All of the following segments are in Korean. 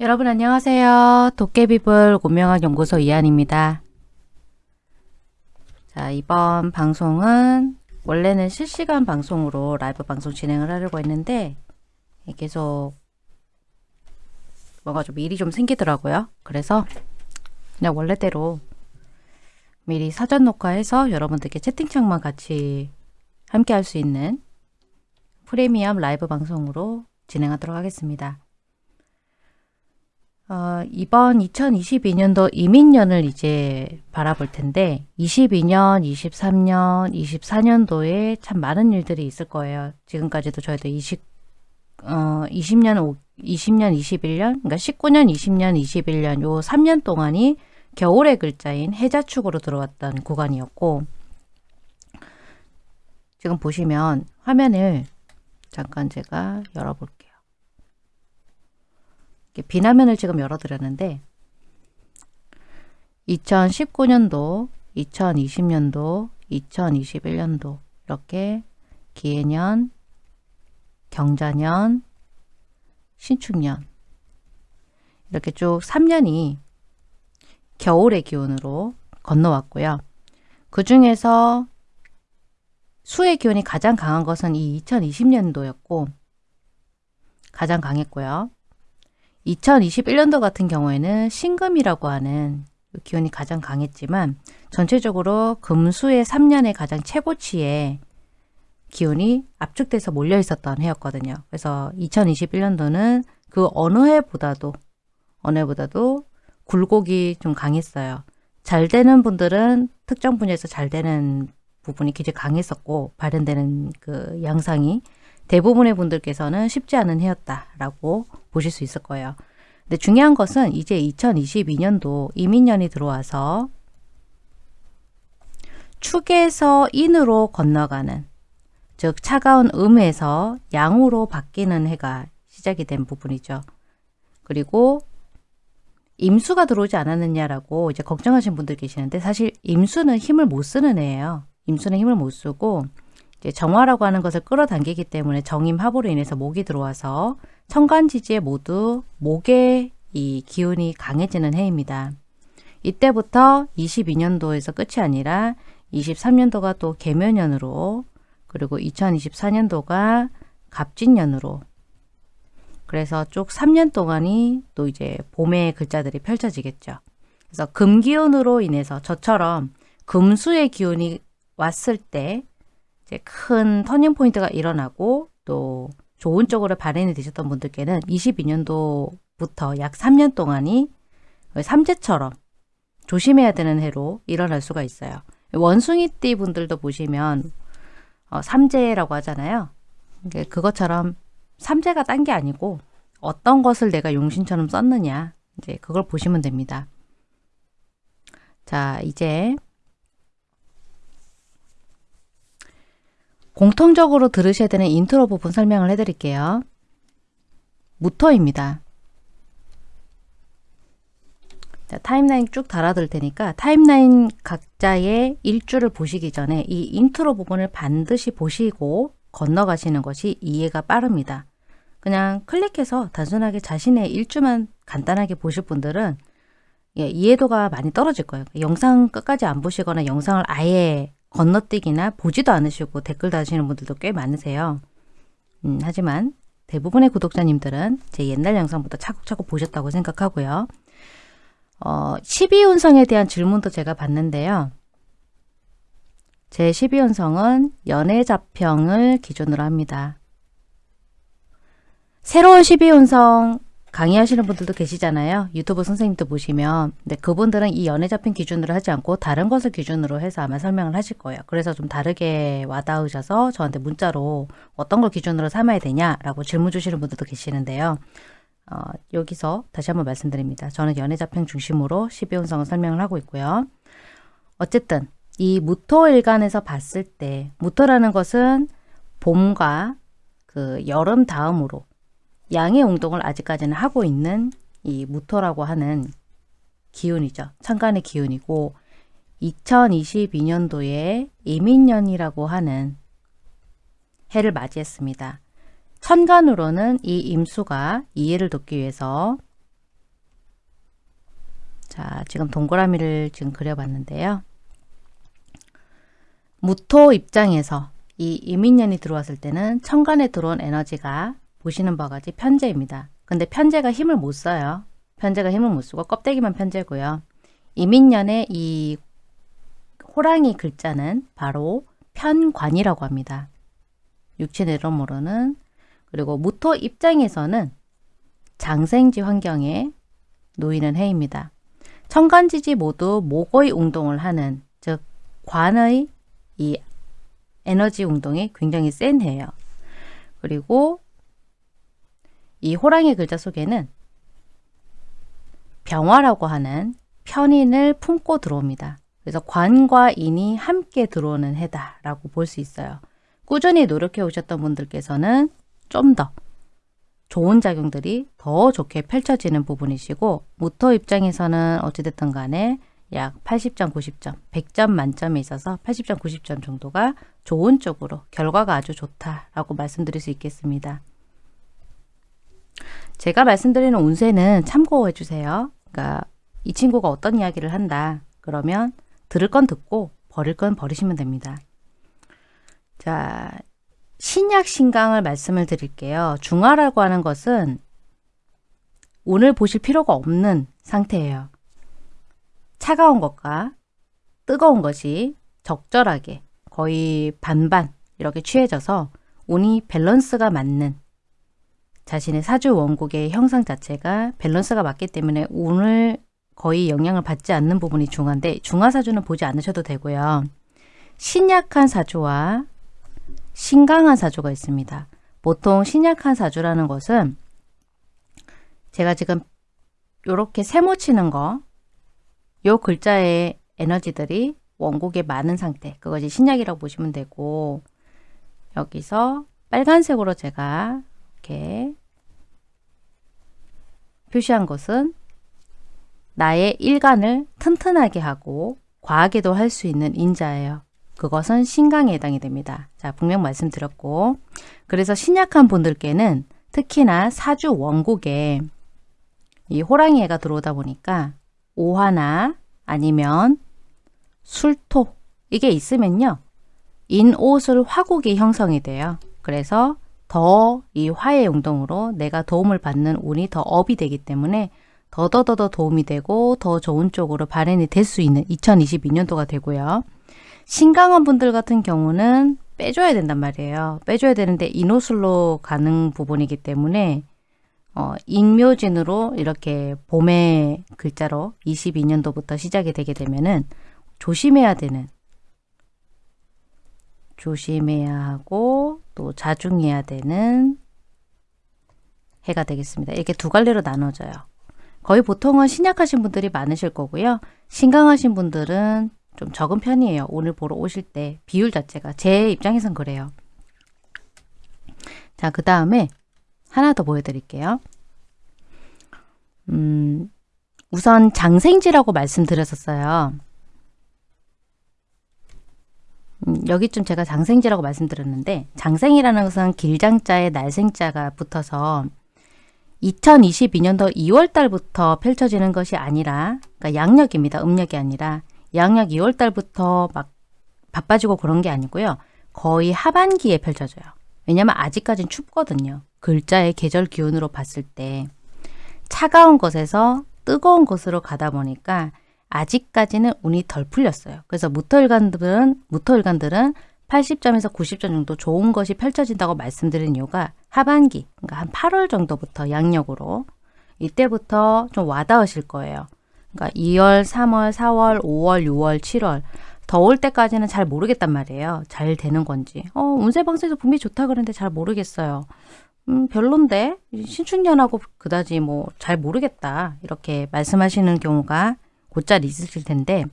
여러분 안녕하세요. 도깨비불 고명학 연구소 이한입니다. 자, 이번 방송은 원래는 실시간 방송으로 라이브 방송 진행을 하려고 했는데 계속 뭐가 좀 일이 좀 생기더라고요. 그래서 그냥 원래대로 미리 사전 녹화해서 여러분들께 채팅창만 같이 함께 할 수 있는 프리미엄 라이브 방송으로 진행하도록 하겠습니다. 어, 이번 2022년도 이민년을 이제 바라볼 텐데 22년, 23년, 24년도에 참 많은 일들이 있을 거예요. 지금까지도 저희도 20, 어, 20년, 20년, 21년, 그러니까 19년, 20년, 21년 요 3년 동안이 겨울의 글자인 해자축으로 들어왔던 구간이었고 지금 보시면 화면을 잠깐 제가 열어볼게요. 비나면을 지금 열어드렸는데 2019년도, 2020년도, 2021년도 이렇게 기해년, 경자년, 신축년 이렇게 쭉 3년이 겨울의 기온으로 건너왔고요. 그 중에서 수의 기온이 가장 강한 것은 이 2020년도였고 가장 강했고요. 2021년도 같은 경우에는 신금이라고 하는 기온이 가장 강했지만 전체적으로 금수의 3년의 가장 최고치에 기온이 압축돼서 몰려 있었던 해였거든요. 그래서 2021년도는 그 어느 해보다도 어느 해보다도 굴곡이 좀 강했어요. 잘 되는 분들은 특정 분야에서 잘 되는 부분이 굉장히 강했었고 발현되는 그 양상이 대부분의 분들께서는 쉽지 않은 해였다라고 보실 수 있을 거예요. 근데 중요한 것은 이제 2022년도 이민년이 들어와서 축에서 인으로 건너가는 즉 차가운 음에서 양으로 바뀌는 해가 시작이 된 부분이죠. 그리고 임수가 들어오지 않았느냐라고 이제 걱정하신 분들 계시는데 사실 임수는 힘을 못 쓰는 애예요. 임수는 힘을 못 쓰고 이제 정화라고 하는 것을 끌어당기기 때문에 정임합으로 인해서 목이 들어와서 천간 지지에 모두 목의 이 기운이 강해지는 해입니다. 이때부터 22년도에서 끝이 아니라 23년도가 또 개묘년으로 그리고 2024년도가 갑진년으로 그래서 쭉 3년 동안이 또 이제 봄의 글자들이 펼쳐지겠죠. 그래서 금기운으로 인해서 저처럼 금수의 기운이 왔을 때 이제 큰 터닝 포인트가 일어나고 또 좋은 쪽으로 발현이 되셨던 분들께는 22년도부터 약 3년 동안이 삼재처럼 조심해야 되는 해로 일어날 수가 있어요. 원숭이띠 분들도 보시면 어, 삼재라고 하잖아요. 그것처럼 삼재가 딴 게 아니고 어떤 것을 내가 용신처럼 썼느냐 이제 그걸 보시면 됩니다. 자 이제 공통적으로 들으셔야 되는 인트로 부분 설명을 해드릴게요. 무토입니다. 자, timeline 쭉 달아둘 테니까 timeline 각자의 일주를 보시기 전에 이 인트로 부분을 반드시 보시고 건너가시는 것이 이해가 빠릅니다. 그냥 클릭해서 단순하게 자신의 일주만 간단하게 보실 분들은 예, 이해도가 많이 떨어질 거예요. 영상 끝까지 안 보시거나 영상을 아예 건너뛰기나 보지도 않으시고 댓글 다시는 분들도 꽤 많으세요. 음, 하지만 대부분의 구독자님들은 제 옛날 영상부터 차곡차곡 보셨다고 생각하고요. 어, 12운성에 대한 질문도 제가 봤는데요. 제 12운성은 연애자평을 기준으로 합니다. 새로운 12운성 강의하시는 분들도 계시잖아요. 유튜브 선생님도 보시면 근데 그분들은 이 연애 잡힌 기준으로 하지 않고 다른 것을 기준으로 해서 아마 설명을 하실 거예요. 그래서 좀 다르게 와닿으셔서 저한테 문자로 어떤 걸 기준으로 삼아야 되냐라고 질문 주시는 분들도 계시는데요. 어, 여기서 다시 한번 말씀드립니다. 저는 연애 잡평 중심으로 12운성을 설명을 하고 있고요. 어쨌든 이 무토일간에서 봤을 때 무토라는 것은 봄과 그 여름 다음으로 양의 운동을 아직까지는 하고 있는 이 무토라고 하는 기운이죠. 천간의 기운이고 2022년도에 이민년이라고 하는 해를 맞이했습니다. 천간으로는 이 임수가 이해를 돕기 위해서 자, 지금 동그라미를 지금 그려봤는데요. 무토 입장에서 이 이민년이 들어왔을 때는 천간에 들어온 에너지가 보시는 바와 같이 편제입니다. 근데 편제가 힘을 못 써요. 편제가 힘을 못 쓰고 껍데기만 편제고요. 이민년의 이 호랑이 글자는 바로 편관이라고 합니다. 육체 내로모로는 그리고 무토 입장에서는 장생지 환경에 놓이는 해입니다. 천간지지 모두 목의 운동을 하는 즉 관의 이 에너지 운동이 굉장히 센 해예요. 그리고 이 호랑이 글자 속에는 병화라고 하는 편인을 품고 들어옵니다. 그래서 관과 인이 함께 들어오는 해다라고 볼 수 있어요. 꾸준히 노력해 오셨던 분들께서는 좀 더 좋은 작용들이 더 좋게 펼쳐지는 부분이시고 모터 입장에서는 어찌됐든 간에 약 80점, 90점, 100점 만점에 있어서 80점, 90점 정도가 좋은 쪽으로 결과가 아주 좋다라고 말씀드릴 수 있겠습니다. 제가 말씀드리는 운세는 참고해 주세요. 그러니까 이 친구가 어떤 이야기를 한다. 그러면 들을 건 듣고 버릴 건 버리시면 됩니다. 자, 신약 신강을 말씀을 드릴게요. 중화라고 하는 것은 오늘 보실 필요가 없는 상태예요. 차가운 것과 뜨거운 것이 적절하게 거의 반반 이렇게 취해져서 운이 밸런스가 맞는 자신의 사주 원국의 형상 자체가 밸런스가 맞기 때문에 운을 거의 영향을 받지 않는 부분이 중화인데 중화사주는 보지 않으셔도 되고요. 신약한 사주와 신강한 사주가 있습니다. 보통 신약한 사주라는 것은 제가 지금 이렇게 세모 치는 거, 요 글자의 에너지들이 원곡에 많은 상태, 그것이 신약이라고 보시면 되고 여기서 빨간색으로 제가 이렇게 표시한 것은 나의 일간을 튼튼하게 하고 과하게도 할 수 있는 인자예요. 그것은 신강에 해당이 됩니다. 자, 분명 말씀드렸고 그래서 신약한 분들께는 특히나 사주 원곡에 이 호랑이 애가 들어오다 보니까 오화나 아니면 술토 이게 있으면요. 인옷을 화국이 형성이 돼요. 그래서 더 이 화의 용동으로 내가 도움을 받는 운이 더 업이 되기 때문에 더더더더 도움이 되고 더 좋은 쪽으로 발현이 될 수 있는 2022년도가 되고요. 신강한 분들 같은 경우는 빼줘야 된단 말이에요. 빼줘야 되는데 인호술로 가는 부분이기 때문에 어, 인묘진으로 이렇게 봄의 글자로 22년도부터 시작이 되게 되면은 조심해야 되는 조심해야 하고 또 자중해야 되는 해가 되겠습니다. 이렇게 두 갈래로 나눠져요. 거의 보통은 신약하신 분들이 많으실 거고요. 신강하신 분들은 좀 적은 편이에요. 오늘 보러 오실 때 비율 자체가 제 입장에선 그래요. 자, 그 다음에 하나 더 보여드릴게요. 음, 우선 장생지라고 말씀드렸었어요. 음, 여기쯤 제가 장생지라고 말씀드렸는데 장생이라는 것은 길장자에 날생자가 붙어서 2022년도 2월 달부터 펼쳐지는 것이 아니라 그러니까 양력입니다. 음력이 아니라 양력 2월 달부터 막 바빠지고 그런 게 아니고요. 거의 하반기에 펼쳐져요. 왜냐면 아직까진 춥거든요. 글자의 계절 기운으로 봤을 때 차가운 것에서 뜨거운 곳으로 가다 보니까 아직까지는 운이 덜 풀렸어요. 그래서 무토일간들은 무토일간들은 80점에서 90점 정도 좋은 것이 펼쳐진다고 말씀드린 이유가 하반기, 그러니까 한 8월 정도부터 양력으로 이때부터 좀 와닿으실 거예요. 그러니까 2월, 3월, 4월, 5월, 6월, 7월 더울 때까지는 잘 모르겠단 말이에요. 잘 되는 건지. 어, 운세방세에서 분명히 좋다 그러는데 잘 모르겠어요. 음, 별론데 신축년하고 그다지 뭐 잘 모르겠다 이렇게 말씀하시는 경우가 곧잘 있으실 텐데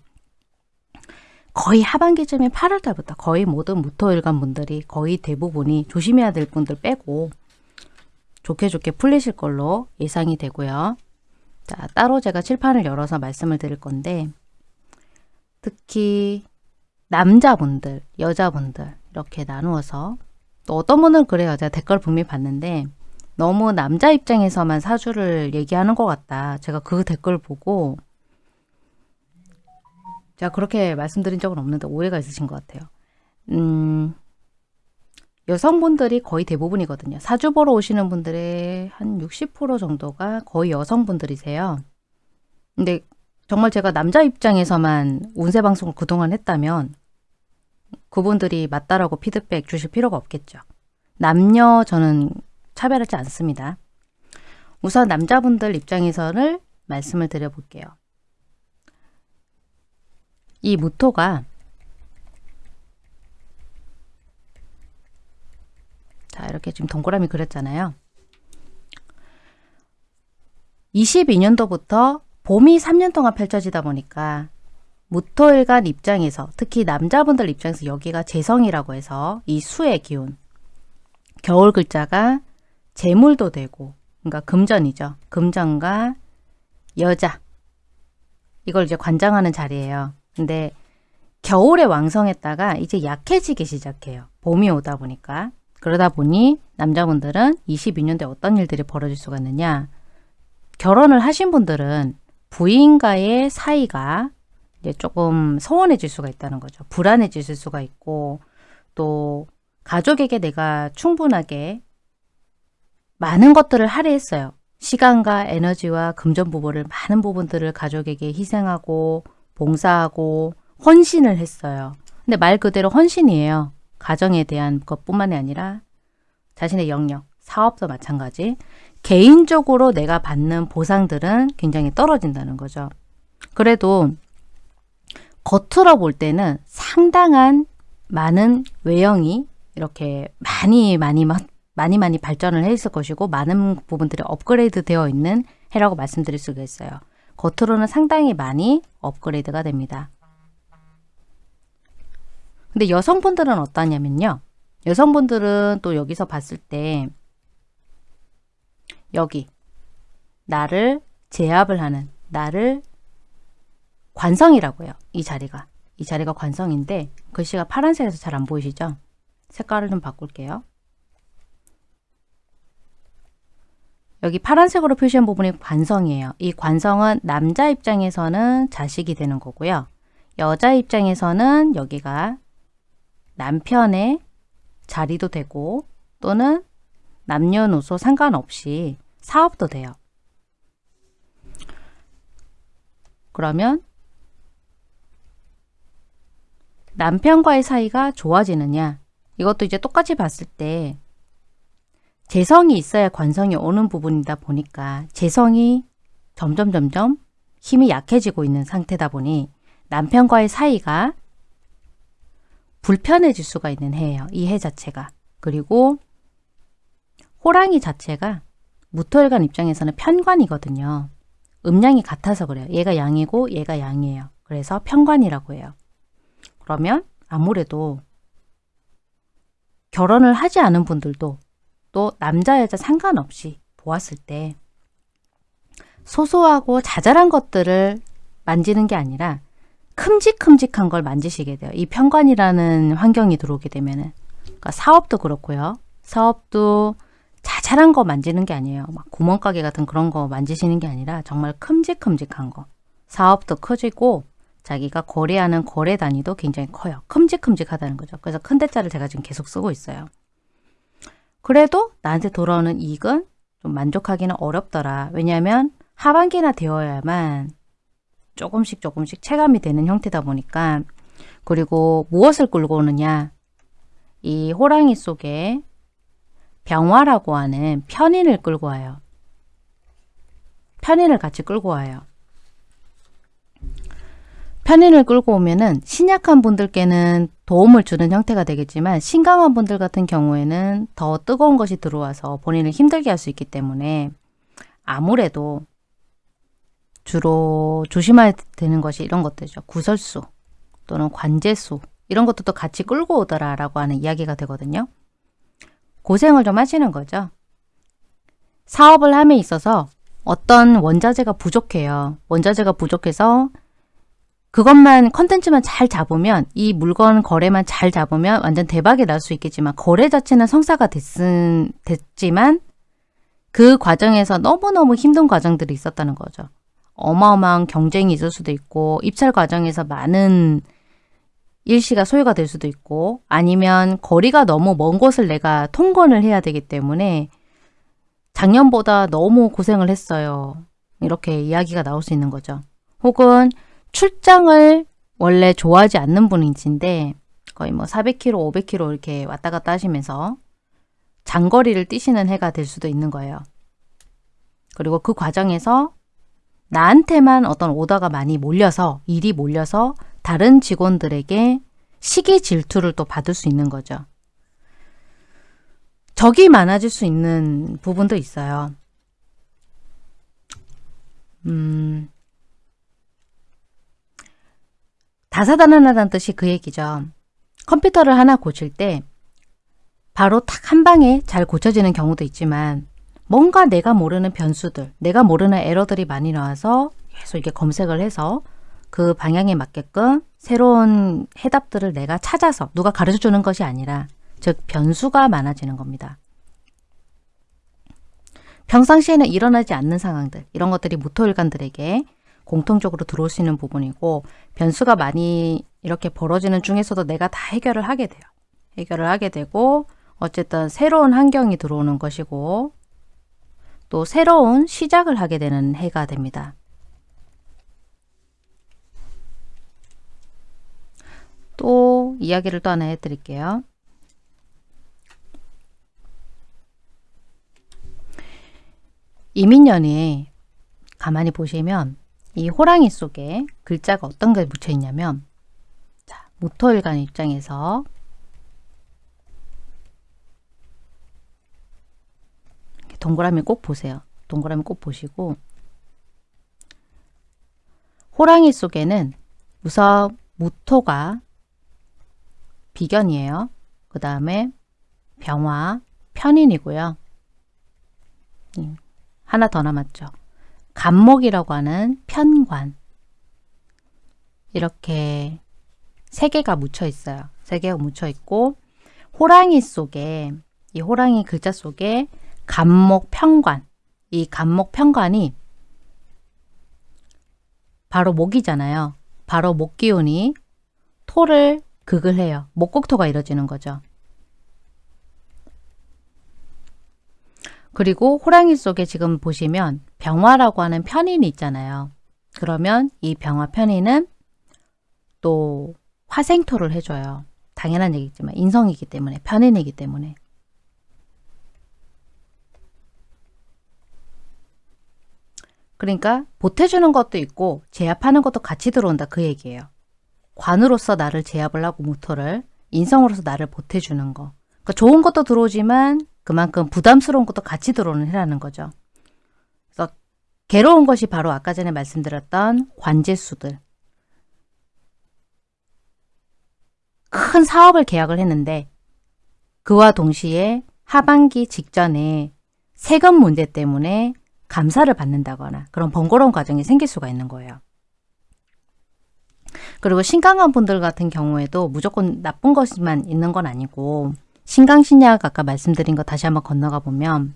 거의 하반기쯤에 8월 달부터 거의 모든 무토일간 분들이 거의 대부분이 조심해야 될 분들 빼고 좋게 좋게 풀리실 걸로 예상이 되고요. 자, 따로 제가 칠판을 열어서 말씀을 드릴 건데 특히 남자분들, 여자분들 이렇게 나누어서 또 어떤 분은 그래요. 제가 댓글 분명히 봤는데 너무 남자 입장에서만 사주를 얘기하는 것 같다. 제가 그 댓글 보고 제가 그렇게 말씀드린 적은 없는데 오해가 있으신 것 같아요. 음, 여성분들이 거의 대부분이거든요. 사주 보러 오시는 분들의 한 60% 정도가 거의 여성분들이세요. 근데 정말 제가 남자 입장에서만 운세 방송을 그동안 했다면 그분들이 맞다라고 피드백 주실 필요가 없겠죠. 남녀 저는 차별하지 않습니다. 우선 남자분들 입장에서는 말씀을 드려볼게요. 이 무토가 자 이렇게 지금 동그라미 그렸잖아요. 22년도부터 봄이 3년 동안 펼쳐지다 보니까 무토일간 입장에서 특히 남자분들 입장에서 여기가 재성이라고 해서 이 수의 기운 겨울 글자가 재물도 되고 그러니까 금전이죠. 금전과 여자 이걸 이제 관장하는 자리예요. 근데 겨울에 왕성했다가 이제 약해지기 시작해요. 봄이 오다 보니까. 그러다 보니 남자분들은 22년도에 어떤 일들이 벌어질 수가 있느냐. 결혼을 하신 분들은 부인과의 사이가 이제 조금 소원해질 수가 있다는 거죠. 불안해질 수가 있고 또 가족에게 내가 충분하게 많은 것들을 할애했어요. 시간과 에너지와 금전 부분을 많은 부분들을 가족에게 희생하고 봉사하고 헌신을 했어요. 근데 말 그대로 헌신이에요. 가정에 대한 것뿐만이 아니라 자신의 영역, 사업도 마찬가지. 개인적으로 내가 받는 보상들은 굉장히 떨어진다는 거죠. 그래도 겉으로 볼 때는 상당한 많은 외형이 이렇게 많이 많이 많이 많이 발전을 해 있을 것이고 많은 부분들이 업그레이드 되어 있는 해라고 말씀드릴 수가 있어요. 겉으로는 상당히 많이 업그레이드가 됩니다. 근데 여성분들은 어떠냐면요. 여성분들은 또 여기서 봤을 때 여기 나를 제압을 하는 나를 관성이라고 해요. 이 자리가. 이 자리가 관성인데 글씨가 파란색에서 잘 안 보이시죠? 색깔을 좀 바꿀게요. 여기 파란색으로 표시한 부분이 관성이에요. 이 관성은 남자 입장에서는 자식이 되는 거고요. 여자 입장에서는 여기가 남편의 자리도 되고 또는 남녀노소 상관없이 사업도 돼요. 그러면 남편과의 사이가 좋아지느냐 이것도 이제 똑같이 봤을 때 재성이 있어야 관성이 오는 부분이다 보니까 재성이 점점 점점 힘이 약해지고 있는 상태다 보니 남편과의 사이가 불편해질 수가 있는 해예요. 이 해 자체가. 그리고 호랑이 자체가 무토일간 입장에서는 편관이거든요. 음양이 같아서 그래요. 얘가 양이고 얘가 양이에요. 그래서 편관이라고 해요. 그러면 아무래도 결혼을 하지 않은 분들도 또 남자 여자 상관없이 보았을 때 소소하고 자잘한 것들을 만지는 게 아니라 큼직큼직한 걸 만지시게 돼요. 이 편관이라는 환경이 들어오게 되면은 그러니까 사업도 그렇고요. 사업도 자잘한 거 만지는 게 아니에요. 막 구멍가게 같은 그런 거 만지시는 게 아니라 정말 큼직큼직한 거. 사업도 커지고 자기가 거래하는 거래 단위도 굉장히 커요. 큼직큼직하다는 거죠. 그래서 큰 대자를 제가 지금 계속 쓰고 있어요. 그래도 나한테 돌아오는 이익은 좀 만족하기는 어렵더라. 왜냐하면 하반기나 되어야만 조금씩 조금씩 체감이 되는 형태다 보니까 그리고 무엇을 끌고 오느냐 이 호랑이 속에 병화라고 하는 편인을 끌고 와요. 편인을 같이 끌고 와요. 편인을 끌고 오면은 신약한 분들께는 도움을 주는 형태가 되겠지만 신강한 분들 같은 경우에는 더 뜨거운 것이 들어와서 본인을 힘들게 할 수 있기 때문에 아무래도 주로 조심해야 되는 것이 이런 것들이죠. 구설수 또는 관제수 이런 것도 같이 끌고 오더라라고 하는 이야기가 되거든요. 고생을 좀 하시는 거죠. 사업을 함에 있어서 어떤 원자재가 부족해요. 원자재가 부족해서 그것만 컨텐츠만 잘 잡으면 이 물건 거래만 잘 잡으면 완전 대박이 날 수 있겠지만 거래 자체는 성사가 됐은, 됐지만 그 과정에서 너무너무 힘든 과정들이 있었다는 거죠. 어마어마한 경쟁이 있을 수도 있고 입찰 과정에서 많은 일시가 소요가 될 수도 있고 아니면 거리가 너무 먼 곳을 내가 통건을 해야 되기 때문에 작년보다 너무 고생을 했어요. 이렇게 이야기가 나올 수 있는 거죠. 혹은 출장을 원래 좋아하지 않는 분인데 거의 뭐 400km, 500km 이렇게 왔다 갔다 하시면서 장거리를 뛰시는 해가 될 수도 있는 거예요. 그리고 그 과정에서 나한테만 어떤 오더가 많이 몰려서 일이 몰려서 다른 직원들에게 시기 질투를 또 받을 수 있는 거죠. 적이 많아질 수 있는 부분도 있어요. 음, 다사다난하다는 뜻이 그 얘기죠. 컴퓨터를 하나 고칠 때 바로 탁 한 방에 잘 고쳐지는 경우도 있지만 뭔가 내가 모르는 변수들, 내가 모르는 에러들이 많이 나와서 계속 이렇게 검색을 해서 그 방향에 맞게끔 새로운 해답들을 내가 찾아서 누가 가르쳐 주는 것이 아니라 즉 변수가 많아지는 겁니다. 평상시에는 일어나지 않는 상황들 이런 것들이 모토일관들에게 공통적으로 들어올 수 있는 부분이고 변수가 많이 이렇게 벌어지는 중에서도 내가 다 해결을 하게 돼요. 해결을 하게 되고 어쨌든 새로운 환경이 들어오는 것이고 또 새로운 시작을 하게 되는 해가 됩니다. 또 이야기를 또 하나 해드릴게요. 이민년에 가만히 보시면 이 호랑이 속에 글자가 어떤 게 묻혀 있냐면 자, 모토일간 입장에서 동그라미 꼭 보세요. 동그라미 꼭 보시고 호랑이 속에는 우선 무토가 비견이에요. 그 다음에 병화, 편인이고요. 음, 하나 더 남았죠. 간목이라고 하는 편관 이렇게 세 개가 묻혀 있어요. 세 개가 묻혀 있고 호랑이 속에 이 호랑이 글자 속에 간목 편관 이 간목 편관이 바로 목이잖아요. 바로 목 기운이 토를 극을 해요. 목국토가 이뤄지는 거죠. 그리고 호랑이 속에 지금 보시면 병화라고 하는 편인이 있잖아요. 그러면 이 병화 편인은 또 화생토를 해줘요. 당연한 얘기지만 인성이기 때문에 편인이기 때문에 그러니까 보태주는 것도 있고 제압하는 것도 같이 들어온다 그 얘기예요. 관으로서 나를 제압을 하고 모토를 인성으로서 나를 보태주는 거. 그러니까 좋은 것도 들어오지만 그만큼 부담스러운 것도 같이 들어오는 해라는 거죠. 그래서 괴로운 것이 바로 아까 전에 말씀드렸던 관제수들. 큰 사업을 계약을 했는데 그와 동시에 하반기 직전에 세금 문제 때문에 감사를 받는다거나 그런 번거로운 과정이 생길 수가 있는 거예요. 그리고 신강한 분들 같은 경우에도 무조건 나쁜 것만 있는 건 아니고 신강신약 아까 말씀드린 거 다시 한번 건너가 보면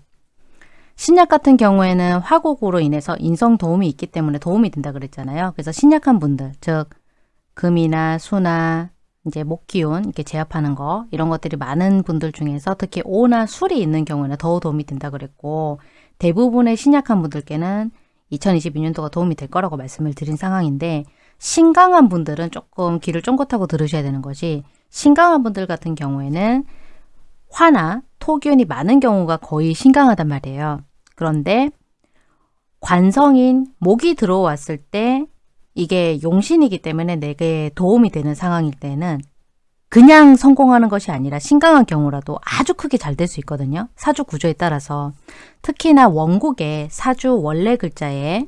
신약 같은 경우에는 화곡으로 인해서 인성 도움이 있기 때문에 도움이 된다 그랬잖아요. 그래서 신약한 분들, 즉 금이나 수나 이제 목기운 이렇게 제압하는 거 이런 것들이 많은 분들 중에서 특히 오나 술이 있는 경우에는 더 도움이 된다 그랬고 대부분의 신약한 분들께는 2022년도가 도움이 될 거라고 말씀을 드린 상황인데 신강한 분들은 조금 귀를 쫑긋하고 들으셔야 되는 것이 신강한 분들 같은 경우에는 화나 토균이 많은 경우가 거의 신강하단 말이에요. 그런데 관성인 목이 들어왔을 때 이게 용신이기 때문에 내게 도움이 되는 상황일 때는 그냥 성공하는 것이 아니라 신강한 경우라도 아주 크게 잘 될 수 있거든요. 사주 구조에 따라서 특히나 원국의 사주 원래 글자에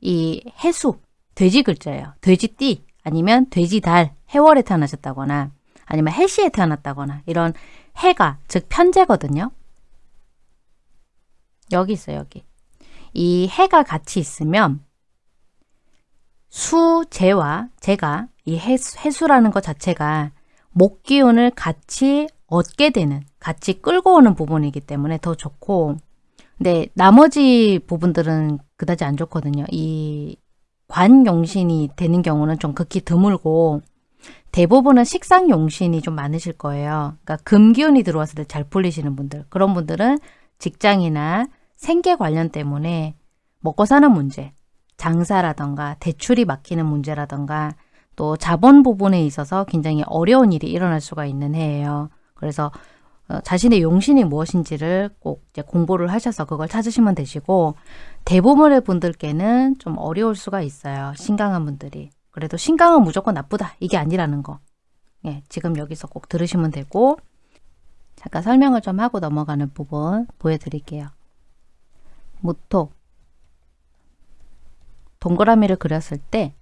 이 해수, 돼지 글자예요. 돼지띠 아니면 돼지달, 해월에 태어나셨다거나 아니면 해시에 태어났다거나 이런 해가 즉 편제거든요. 여기 있어요. 여기. 이 해가 같이 있으면 수, 재와 재가 이 해수, 해수라는 것 자체가 목 기운을 같이 얻게 되는 같이 끌고 오는 부분이기 때문에 더 좋고 근데 나머지 부분들은 그다지 안 좋거든요. 이 관용신이 되는 경우는 좀 극히 드물고 대부분은 식상 용신이 좀 많으실 거예요. 그러니까 금기운이 들어왔을 때 잘 풀리시는 분들. 그런 분들은 직장이나 생계 관련 때문에 먹고 사는 문제, 장사라던가 대출이 막히는 문제라던가 또 자본 부분에 있어서 굉장히 어려운 일이 일어날 수가 있는 해예요. 그래서 어, 자신의 용신이 무엇인지를 꼭 이제 공부를 하셔서 그걸 찾으시면 되시고 대부분의 분들께는 좀 어려울 수가 있어요. 신강한 분들이. 그래도 신강은 무조건 나쁘다. 이게 아니라는 거. 예, 지금 여기서 꼭 들으시면 되고 잠깐 설명을 좀 하고 넘어가는 부분 보여드릴게요. 무토 동그라미를 그렸을 때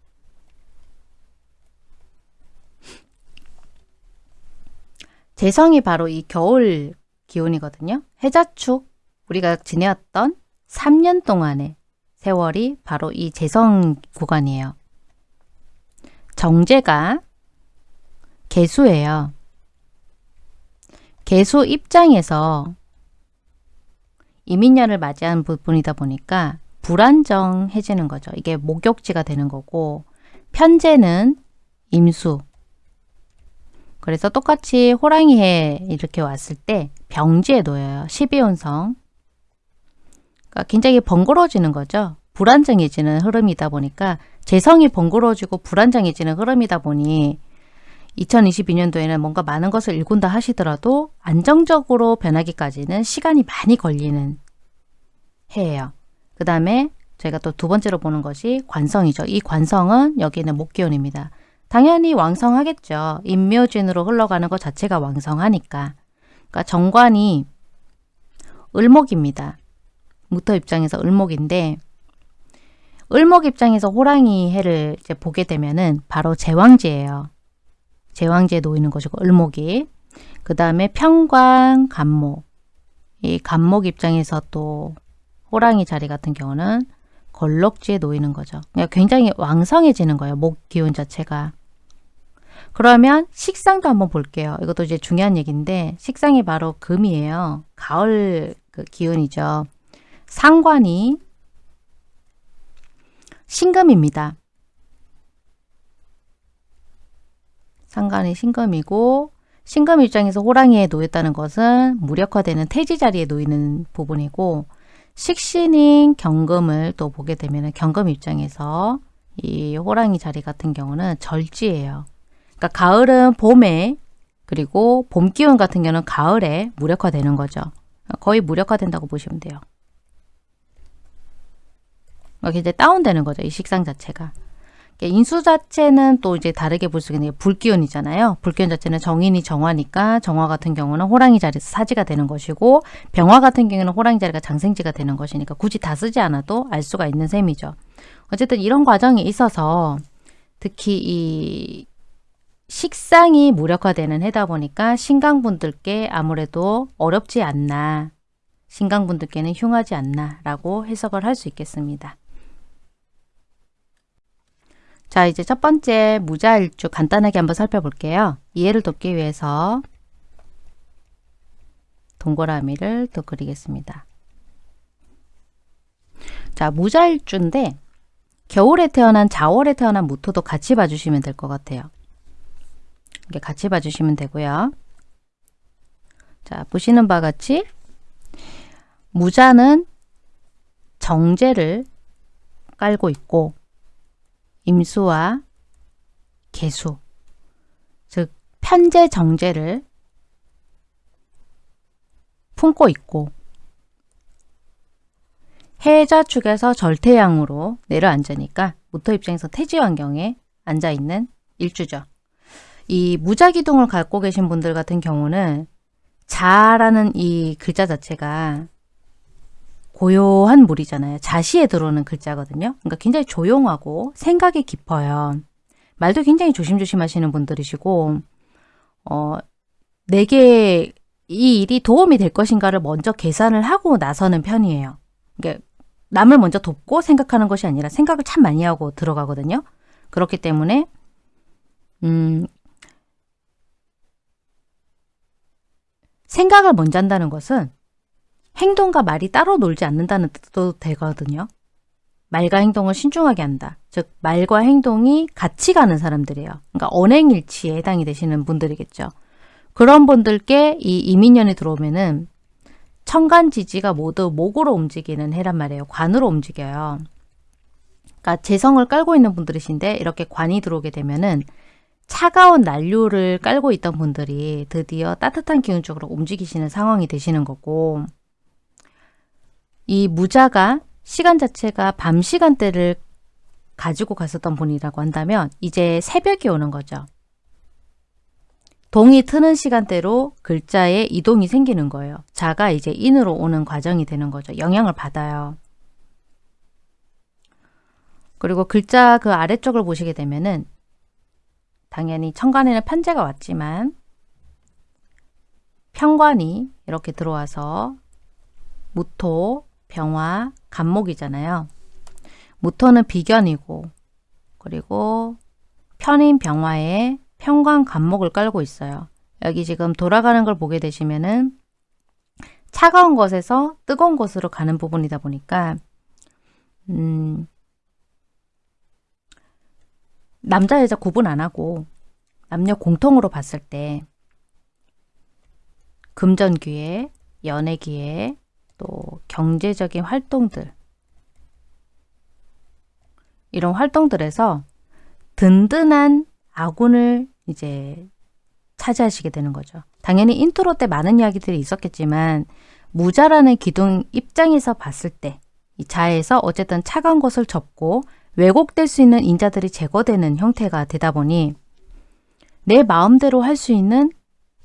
재성이 바로 이 겨울 기운이거든요. 해자축 우리가 지내왔던 3년 동안의 세월이 바로 이 재성 구간이에요. 정제가 개수예요. 개수 입장에서 이민년을 맞이한 부분이다 보니까 불안정해지는 거죠. 이게 목욕지가 되는 거고 편제는 임수 그래서 똑같이 호랑이해 이렇게 왔을 때 병지에 놓여요. 12운성. 그러니까 굉장히 번거로워지는 거죠. 불안정해지는 흐름이다 보니까 재성이 번거로워지고 불안정해지는 흐름이다 보니 2022년도에는 뭔가 많은 것을 일군다 하시더라도 안정적으로 변하기까지는 시간이 많이 걸리는 해예요. 그 다음에 저희가 또 두 번째로 보는 것이 관성이죠. 이 관성은 여기는 목기운입니다. 당연히 왕성하겠죠. 인묘진으로 흘러가는 것 자체가 왕성하니까. 그러니까 정관이 을목입니다. 무토 입장에서 을목인데 을목 입장에서 호랑이 해를 이제 보게 되면은 바로 제왕지예요. 제왕지에 놓이는 것이고 을목이 그 다음에 평관 간목 이 간목 입장에서 또 호랑이 자리 같은 경우는 걸럭지에 놓이는 거죠. 그러니까 굉장히 왕성해지는 거예요. 목 기운 자체가. 그러면 식상도 한번 볼게요. 이것도 이제 중요한 얘기인데 식상이 바로 금이에요. 가을 그 기운이죠. 상관이 신금입니다. 상관이 신금이고 신금 입장에서 호랑이에 놓였다는 것은 무력화되는 태지 자리에 놓이는 부분이고 식신인 경금을 또 보게 되면 경금 입장에서 이 호랑이 자리 같은 경우는 절지예요. 그러니까 가을은 봄에 그리고 봄 기운 같은 경우는 가을에 무력화되는 거죠. 거의 무력화된다고 보시면 돼요. 이제 다운되는 거죠. 이 식상 자체가. 인수 자체는 또 이제 다르게 볼 수 있는 게 불기운이잖아요. 불기운 자체는 정인이 정화니까 정화 같은 경우는 호랑이 자리에서 사지가 되는 것이고 병화 같은 경우는 호랑이 자리가 장생지가 되는 것이니까 굳이 다 쓰지 않아도 알 수가 있는 셈이죠. 어쨌든 이런 과정이 있어서 특히 이 식상이 무력화되는 해다 보니까 신강분들께 아무래도 어렵지 않나 신강분들께는 흉하지 않나 라고 해석을 할 수 있겠습니다. 자 이제 첫 번째 무자일주 간단하게 한번 살펴볼게요. 이해를 돕기 위해서 동그라미를 또 그리겠습니다. 자 무자일주인데 겨울에 태어난 자월에 태어난 무토도 같이 봐주시면 될 것 같아요. 이렇게 같이 봐주시면 되고요. 자, 보시는 바와 같이 무자는 정제를 깔고 있고 임수와 개수, 즉 편제 정제를 품고 있고 해자 축에서 절태양으로 내려앉으니까 무토 입장에서 태지 환경에 앉아있는 일주죠. 이 무자기둥을 갖고 계신 분들 같은 경우는 자라는 이 글자 자체가 고요한 물이잖아요. 자시에 들어오는 글자거든요. 그러니까 굉장히 조용하고 생각이 깊어요. 말도 굉장히 조심조심 하시는 분들이시고 어, 내게 이 일이 도움이 될 것인가를 먼저 계산을 하고 나서는 편이에요. 그러니까 남을 먼저 돕고 생각하는 것이 아니라 생각을 참 많이 하고 들어가거든요. 그렇기 때문에 음, 생각을 먼저 한다는 것은 행동과 말이 따로 놀지 않는다는 뜻도 되거든요. 말과 행동을 신중하게 한다. 즉 말과 행동이 같이 가는 사람들이에요. 그러니까 언행일치에 해당이 되시는 분들이겠죠. 그런 분들께 이 이민년이 들어오면은 천간지지가 모두 목으로 움직이는 해란 말이에요. 관으로 움직여요. 그러니까 재성을 깔고 있는 분들이신데 이렇게 관이 들어오게 되면은 차가운 난류를 깔고 있던 분들이 드디어 따뜻한 기운 쪽으로 움직이시는 상황이 되시는 거고 이 무자가 시간 자체가 밤 시간대를 가지고 갔었던 분이라고 한다면 이제 새벽이 오는 거죠. 동이 트는 시간대로 글자에 이동이 생기는 거예요. 자가 이제 인으로 오는 과정이 되는 거죠. 영향을 받아요. 그리고 글자 그 아래쪽을 보시게 되면은 당연히 천간에는 편제가 왔지만 편관이 이렇게 들어와서 무토, 병화, 간목이잖아요. 무토는 비견이고 그리고 편인 병화에 편관 간목을 깔고 있어요. 여기 지금 돌아가는 걸 보게 되시면은 차가운 것에서 뜨거운 곳으로 가는 부분이다 보니까 음, 남자 여자 구분 안 하고 남녀 공통으로 봤을 때 금전기에 연예기에 또 경제적인 활동들 이런 활동들에서 든든한 아군을 이제 차지하시게 되는 거죠. 당연히 인트로 때 많은 이야기들이 있었겠지만 무자라는 기둥 입장에서 봤을 때 이 자에서 어쨌든 차가운 것을 접고 왜곡될 수 있는 인자들이 제거되는 형태가 되다 보니 내 마음대로 할 수 있는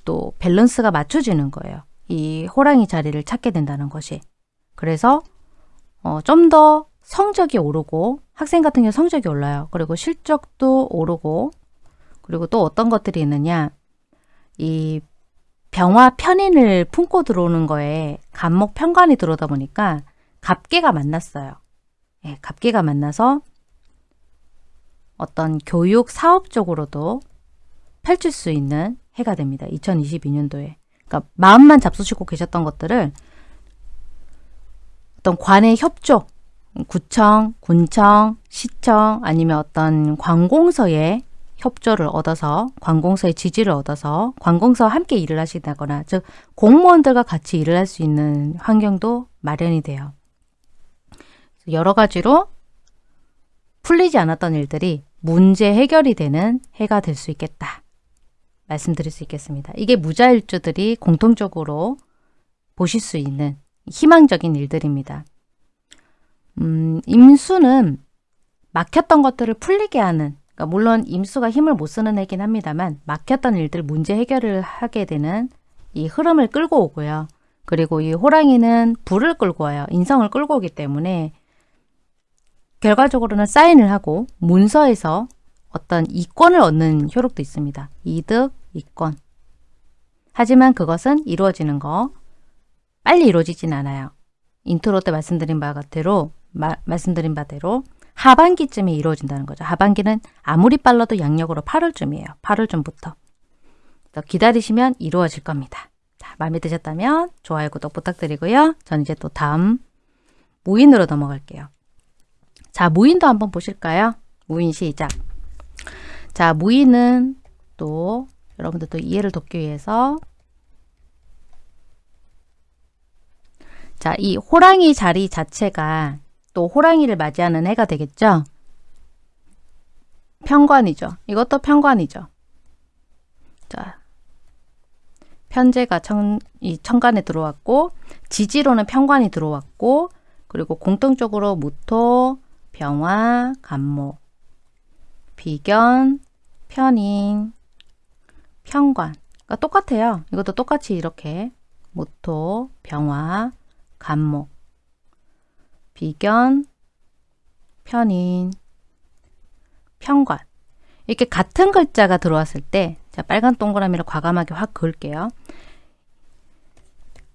또 밸런스가 맞춰지는 거예요. 이 호랑이 자리를 찾게 된다는 것이. 그래서 어, 좀 더 성적이 오르고 학생 같은 경우 성적이 올라요. 그리고 실적도 오르고 그리고 또 어떤 것들이 있느냐 이 병화 편인을 품고 들어오는 거에 간목 편관이 들어오다 보니까 갑계가 만났어요. 예, 갑계가 만나서 어떤 교육 사업 적으로도 펼칠 수 있는 해가 됩니다. 2022년도에. 그러니까 마음만 잡수시고 계셨던 것들을 어떤 관의 협조, 구청, 군청, 시청 아니면 어떤 관공서의 협조를 얻어서 관공서의 지지를 얻어서 관공서와 함께 일을 하시다거나 즉 공무원들과 같이 일을 할 수 있는 환경도 마련이 돼요. 여러 가지로 풀리지 않았던 일들이 문제 해결이 되는 해가 될 수 있겠다. 말씀드릴 수 있겠습니다. 이게 무자일주들이 공통적으로 보실 수 있는 희망적인 일들입니다. 음, 임수는 막혔던 것들을 풀리게 하는 그러니까 물론 임수가 힘을 못 쓰는 애긴 합니다만 막혔던 일들 문제 해결을 하게 되는 이 흐름을 끌고 오고요. 그리고 이 호랑이는 불을 끌고 와요. 인성을 끌고 오기 때문에 결과적으로는 사인을 하고 문서에서 어떤 이권을 얻는 효력도 있습니다. 이득, 이권. 하지만 그것은 이루어지는 거 빨리 이루어지진 않아요. 인트로 때 말씀드린 바대로 마, 말씀드린 바대로 하반기쯤에 이루어진다는 거죠. 하반기는 아무리 빨라도 양력으로 8월쯤이에요. 8월쯤부터. 기다리시면 이루어질 겁니다. 자, 마음에 드셨다면 좋아요, 구독 부탁드리고요. 전 이제 또 다음 무인으로 넘어갈게요. 자, 무인도 한번 보실까요? 무인 시작. 자, 무인은 또 여러분들 또 이해를 돕기 위해서 자, 이 호랑이 자리 자체가 또 호랑이를 맞이하는 해가 되겠죠? 편관이죠. 이것도 편관이죠. 자, 편제가 청, 이 천간에 들어왔고 지지로는 편관이 들어왔고 그리고 공통적으로 무토, 병화, 간목, 비견, 편인, 편관. 그러니까 똑같아요. 이것도 똑같이 이렇게 무토, 병화, 간목, 비견, 편인, 편관. 이렇게 같은 글자가 들어왔을 때, 자, 빨간 동그라미를 과감하게 확 그을게요.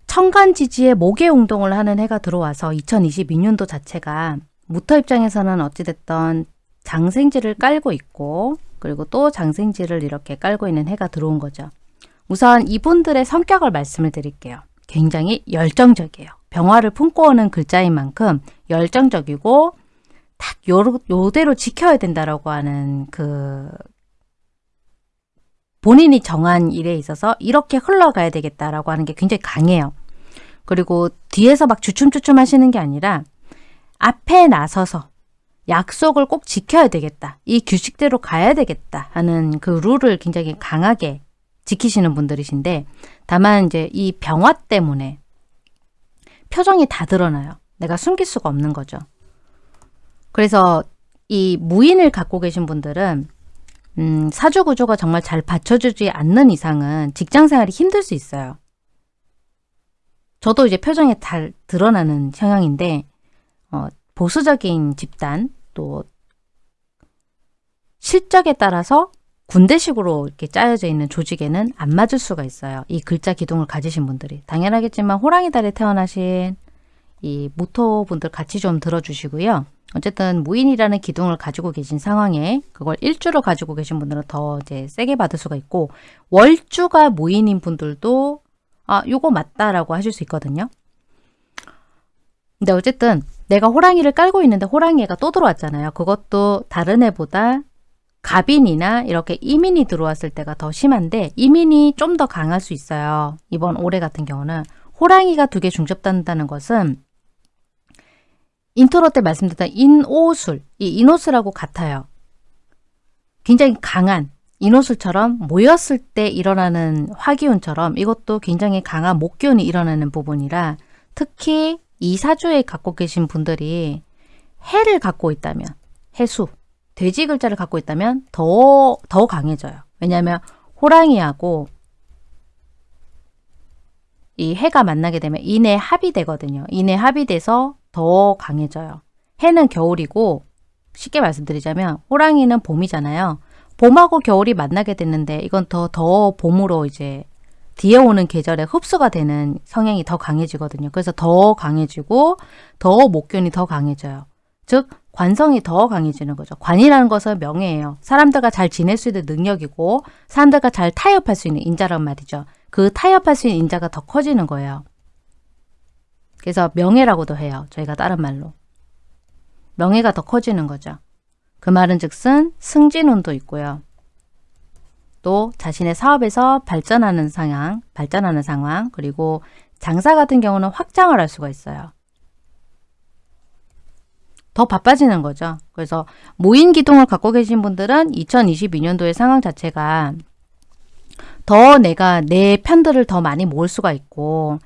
천간지지에 목의 운동을 하는 해가 들어와서 2022년도 자체가 무터 입장에서는 어찌됐던 장생지를 깔고 있고 그리고 또 장생지를 이렇게 깔고 있는 해가 들어온 거죠. 우선 이분들의 성격을 말씀을 드릴게요. 굉장히 열정적이에요. 병화를 품고 오는 글자인 만큼 열정적이고 딱 요, 요대로 지켜야 된다라고 하는 그 본인이 정한 일에 있어서 이렇게 흘러가야 되겠다라고 하는 게 굉장히 강해요. 그리고 뒤에서 막 주춤주춤 하시는 게 아니라 앞에 나서서 약속을 꼭 지켜야 되겠다. 이 규칙대로 가야 되겠다 하는 그 룰을 굉장히 강하게 지키시는 분들이신데 다만 이제 이 병화 때문에 표정이 다 드러나요. 내가 숨길 수가 없는 거죠. 그래서 이 무인을 갖고 계신 분들은 음, 사주 구조가 정말 잘 받쳐주지 않는 이상은 직장 생활이 힘들 수 있어요. 저도 이제 표정이 잘 드러나는 성향인데 어, 보수적인 집단 또 실적에 따라서 군대식으로 이렇게 짜여져 있는 조직에는 안 맞을 수가 있어요. 이 글자 기둥을 가지신 분들이. 당연하겠지만 호랑이 달에 태어나신 이 모토 분들 같이 좀 들어주시고요. 어쨌든 무인이라는 기둥을 가지고 계신 상황에 그걸 일주로 가지고 계신 분들은 더 이제 세게 받을 수가 있고 월주가 무인인 분들도 아 요거 맞다라고 하실 수 있거든요. 근데 어쨌든 내가 호랑이를 깔고 있는데 호랑이가 또 들어왔잖아요. 그것도 다른 애보다 갑인이나 이렇게 임인이 들어왔을 때가 더 심한데 임인이 좀 더 강할 수 있어요. 이번 올해 같은 경우는 호랑이가 두 개 중첩된다는 것은 인트로 때 말씀드렸던 인오술, 이 인오술하고 같아요. 굉장히 강한 인오술처럼 모였을 때 일어나는 화기운처럼 이것도 굉장히 강한 목기운이 일어나는 부분이라 특히 이 사주에 갖고 계신 분들이 해를 갖고 있다면 해수, 돼지 글자를 갖고 있다면 더, 더 강해져요. 왜냐하면 호랑이하고 이 해가 만나게 되면 인해 합이 되거든요. 인해 합이 돼서 더 강해져요. 해는 겨울이고 쉽게 말씀드리자면 호랑이는 봄이잖아요. 봄하고 겨울이 만나게 됐는데 이건 더, 더 봄으로 이제 뒤에 오는 계절에 흡수가 되는 성향이 더 강해지거든요. 그래서 더 강해지고 더 목견이 더 강해져요. 즉 관성이 더 강해지는 거죠. 관이라는 것은 명예예요. 사람들과 잘 지낼 수 있는 능력이고 사람들과 잘 타협할 수 있는 인자란 말이죠. 그 타협할 수 있는 인자가 더 커지는 거예요. 그래서 명예라고도 해요. 저희가 다른 말로. 명예가 더 커지는 거죠. 그 말은 즉슨 승진운도 있고요. 또 자신의 사업에서 발전하는 상황, 발전하는 상황, 그리고 장사 같은 경우는 확장을 할 수가 있어요. 더 바빠지는 거죠. 그래서 모인 기둥을 갖고 계신 분들은 2022년도의 상황 자체가 더 내가 내 편들을 더 많이 모을 수가 있고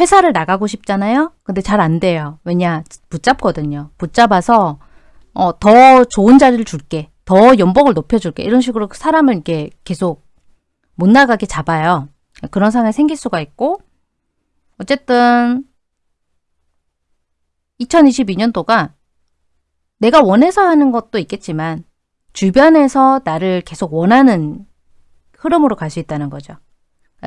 회사를 나가고 싶잖아요. 근데 잘 안 돼요. 왜냐? 붙잡거든요. 붙잡아서 어, 더 좋은 자리를 줄게. 더 연봉을 높여줄게. 이런 식으로 사람을 이렇게 계속 못 나가게 잡아요. 그런 상황이 생길 수가 있고 어쨌든 2022년도가 내가 원해서 하는 것도 있겠지만 주변에서 나를 계속 원하는 흐름으로 갈 수 있다는 거죠.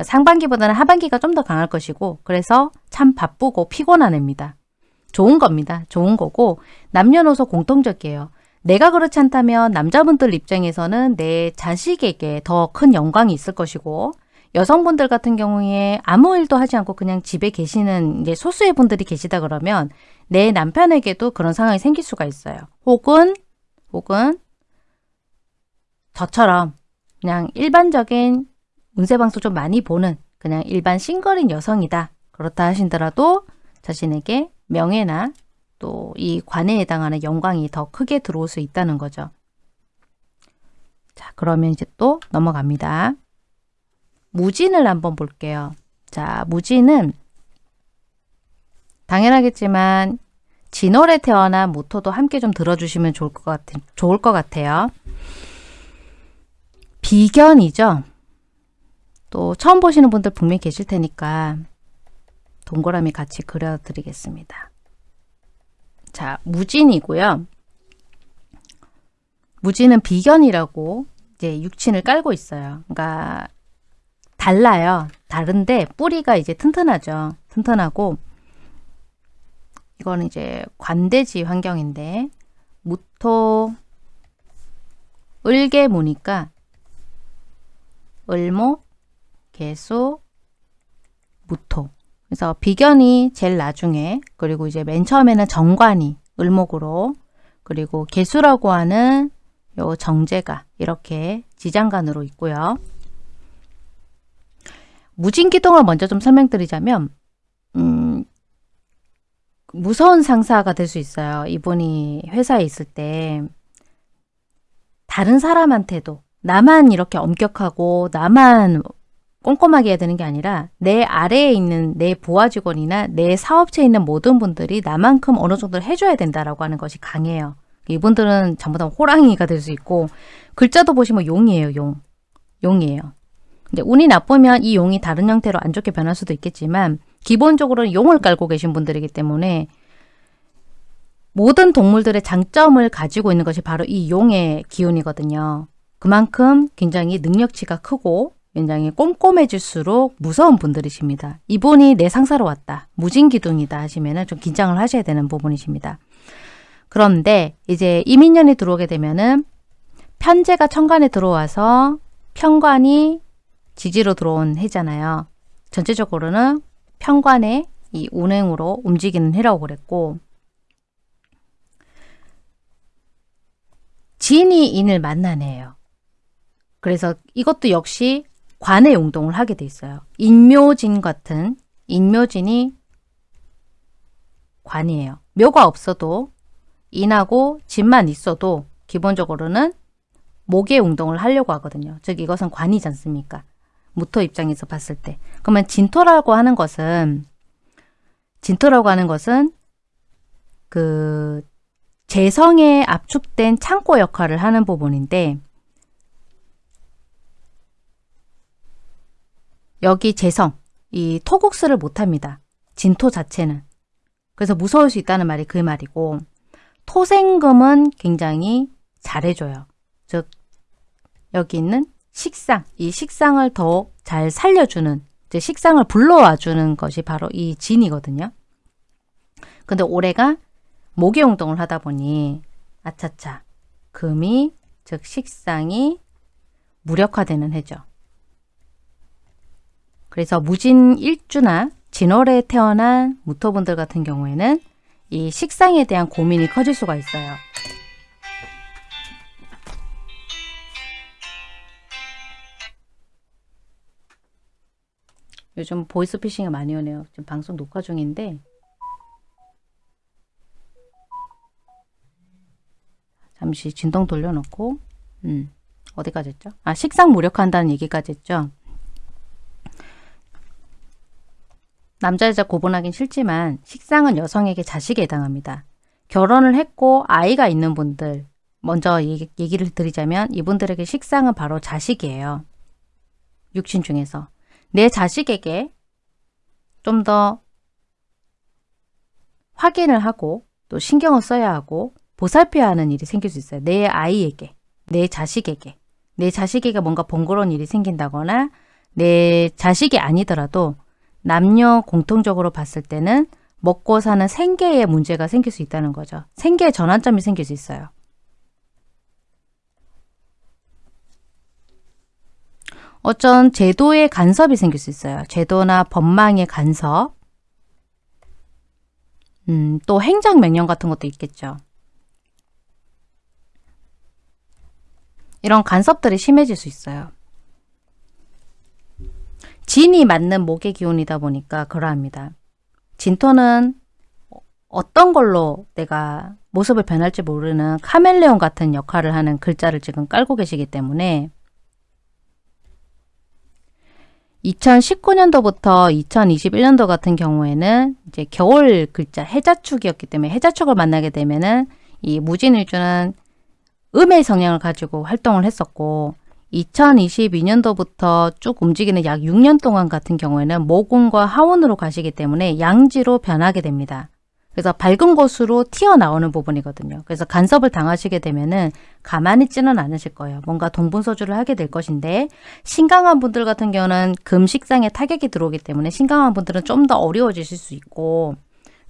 상반기보다는 하반기가 좀 더 강할 것이고 그래서 참 바쁘고 피곤한 애입니다. 좋은 겁니다. 좋은 거고 남녀노소 공통적이에요. 내가 그렇지 않다면 남자분들 입장에서는 내 자식에게 더 큰 영광이 있을 것이고 여성분들 같은 경우에 아무 일도 하지 않고 그냥 집에 계시는 이제 소수의 분들이 계시다 그러면 내 남편에게도 그런 상황이 생길 수가 있어요. 혹은 혹은 저처럼 그냥 일반적인 운세방송 좀 많이 보는 그냥 일반 싱글인 여성이다. 그렇다 하신더라도 자신에게 명예나 또 이 관에 해당하는 영광이 더 크게 들어올 수 있다는 거죠. 자, 그러면 이제 또 넘어갑니다. 무진을 한번 볼게요. 자, 무진은 당연하겠지만 진월에 태어난 모토도 함께 좀 들어주시면 좋을 것, 같, 좋을 것 같아요. 비견이죠. 또 처음 보시는 분들 분명히 계실 테니까 동그라미 같이 그려드리겠습니다. 자, 무진이고요. 무진은 비견이라고 이제 육친을 깔고 있어요. 그러니까 달라요. 다른데 뿌리가 이제 튼튼하죠. 튼튼하고 이거는 이제 관대지 환경인데 무토 을개무니까 을목 개수 무토 그래서 비견이 제일 나중에 그리고 이제 맨 처음에는 정관이 을목으로 그리고 개수라고 하는 요 정제가 이렇게 지장간으로 있고요. 무진기동을 먼저 좀 설명드리자면 음, 무서운 상사가 될 수 있어요. 이분이 회사에 있을 때 다른 사람한테도 나만 이렇게 엄격하고 나만 꼼꼼하게 해야 되는 게 아니라 내 아래에 있는 내 부하 직원이나 내 사업체에 있는 모든 분들이 나만큼 어느 정도 해줘야 된다라고 하는 것이 강해요. 이분들은 전부 다 호랑이가 될 수 있고 글자도 보시면 용이에요. 용. 용이에요. 근데 운이 나쁘면 이 용이 다른 형태로 안 좋게 변할 수도 있겠지만 기본적으로는 용을 깔고 계신 분들이기 때문에 모든 동물들의 장점을 가지고 있는 것이 바로 이 용의 기운이거든요. 그만큼 굉장히 능력치가 크고 굉장히 꼼꼼해질수록 무서운 분들이십니다. 이분이 내 상사로 왔다. 무진기둥이다 하시면 좀 긴장을 하셔야 되는 부분이십니다. 그런데 이제 이민년이 들어오게 되면은 편제가 천간에 들어와서 편관이 지지로 들어온 해잖아요. 전체적으로는 편관의 이 운행으로 움직이는 해라고 그랬고 진이 인을 만나네요. 그래서 이것도 역시 관의 용동을 하게 돼 있어요. 인묘진 같은 인묘진이 관이에요. 묘가 없어도 인하고 진만 있어도 기본적으로는 목의 운동을 하려고 하거든요. 즉 이것은 관이지 않습니까? 무토 입장에서 봤을 때. 그러면 진토라고 하는 것은 진토라고 하는 것은 그 재성에 압축된 창고 역할을 하는 부분인데 여기 재성, 이 토국수를 못합니다. 진토 자체는. 그래서 무서울 수 있다는 말이 그 말이고 토생금은 굉장히 잘해줘요. 즉 여기 있는 식상, 이 식상을 더 잘 살려주는 이제 식상을 불러와주는 것이 바로 이 진이거든요. 근데 올해가 목의운동을 하다 보니 아차차 금이 즉 식상이 무력화되는 해죠. 그래서 무진 일주나 진월에 태어난 무토분들 같은 경우에는 이 식상에 대한 고민이 커질 수가 있어요. 요즘 보이스피싱이 많이 오네요. 지금 방송 녹화 중인데 잠시 진동 돌려놓고 음, 어디까지 했죠? 아 식상 무력한다는 얘기까지 했죠. 남자 여자 고분하긴 싫지만 식상은 여성에게 자식에 해당합니다. 결혼을 했고 아이가 있는 분들 먼저 얘기, 얘기를 드리자면 이분들에게 식상은 바로 자식이에요. 육신 중에서. 내 자식에게 좀 더 확인을 하고 또 신경을 써야 하고 보살펴야 하는 일이 생길 수 있어요. 내 아이에게, 내 자식에게, 내 자식에게 뭔가 번거로운 일이 생긴다거나 내 자식이 아니더라도 남녀 공통적으로 봤을 때는 먹고 사는 생계에 문제가 생길 수 있다는 거죠. 생계 전환점이 생길 수 있어요. 어쩐 제도의 간섭이 생길 수 있어요. 제도나 법망의 간섭, 음, 또 행정명령 같은 것도 있겠죠. 이런 간섭들이 심해질 수 있어요. 진이 맞는 목의 기운이다 보니까 그러합니다. 진토는 어떤 걸로 내가 모습을 변할지 모르는 카멜레온 같은 역할을 하는 글자를 지금 깔고 계시기 때문에 2019년도부터 2021년도 같은 경우에는 이제 겨울 글자 해자축이었기 때문에 해자축을 만나게 되면은 이 무진일주는 음의 성향을 가지고 활동을 했었고 2022년도부터 쭉 움직이는 약 6년 동안 같은 경우에는 모군과 하원으로 가시기 때문에 양지로 변하게 됩니다. 그래서 밝은 곳으로 튀어나오는 부분이거든요. 그래서 간섭을 당하시게 되면은 가만히 있지는 않으실 거예요. 뭔가 동분서주를 하게 될 것인데 신강한 분들 같은 경우는 금식상에 타격이 들어오기 때문에 신강한 분들은 좀 더 어려워지실 수 있고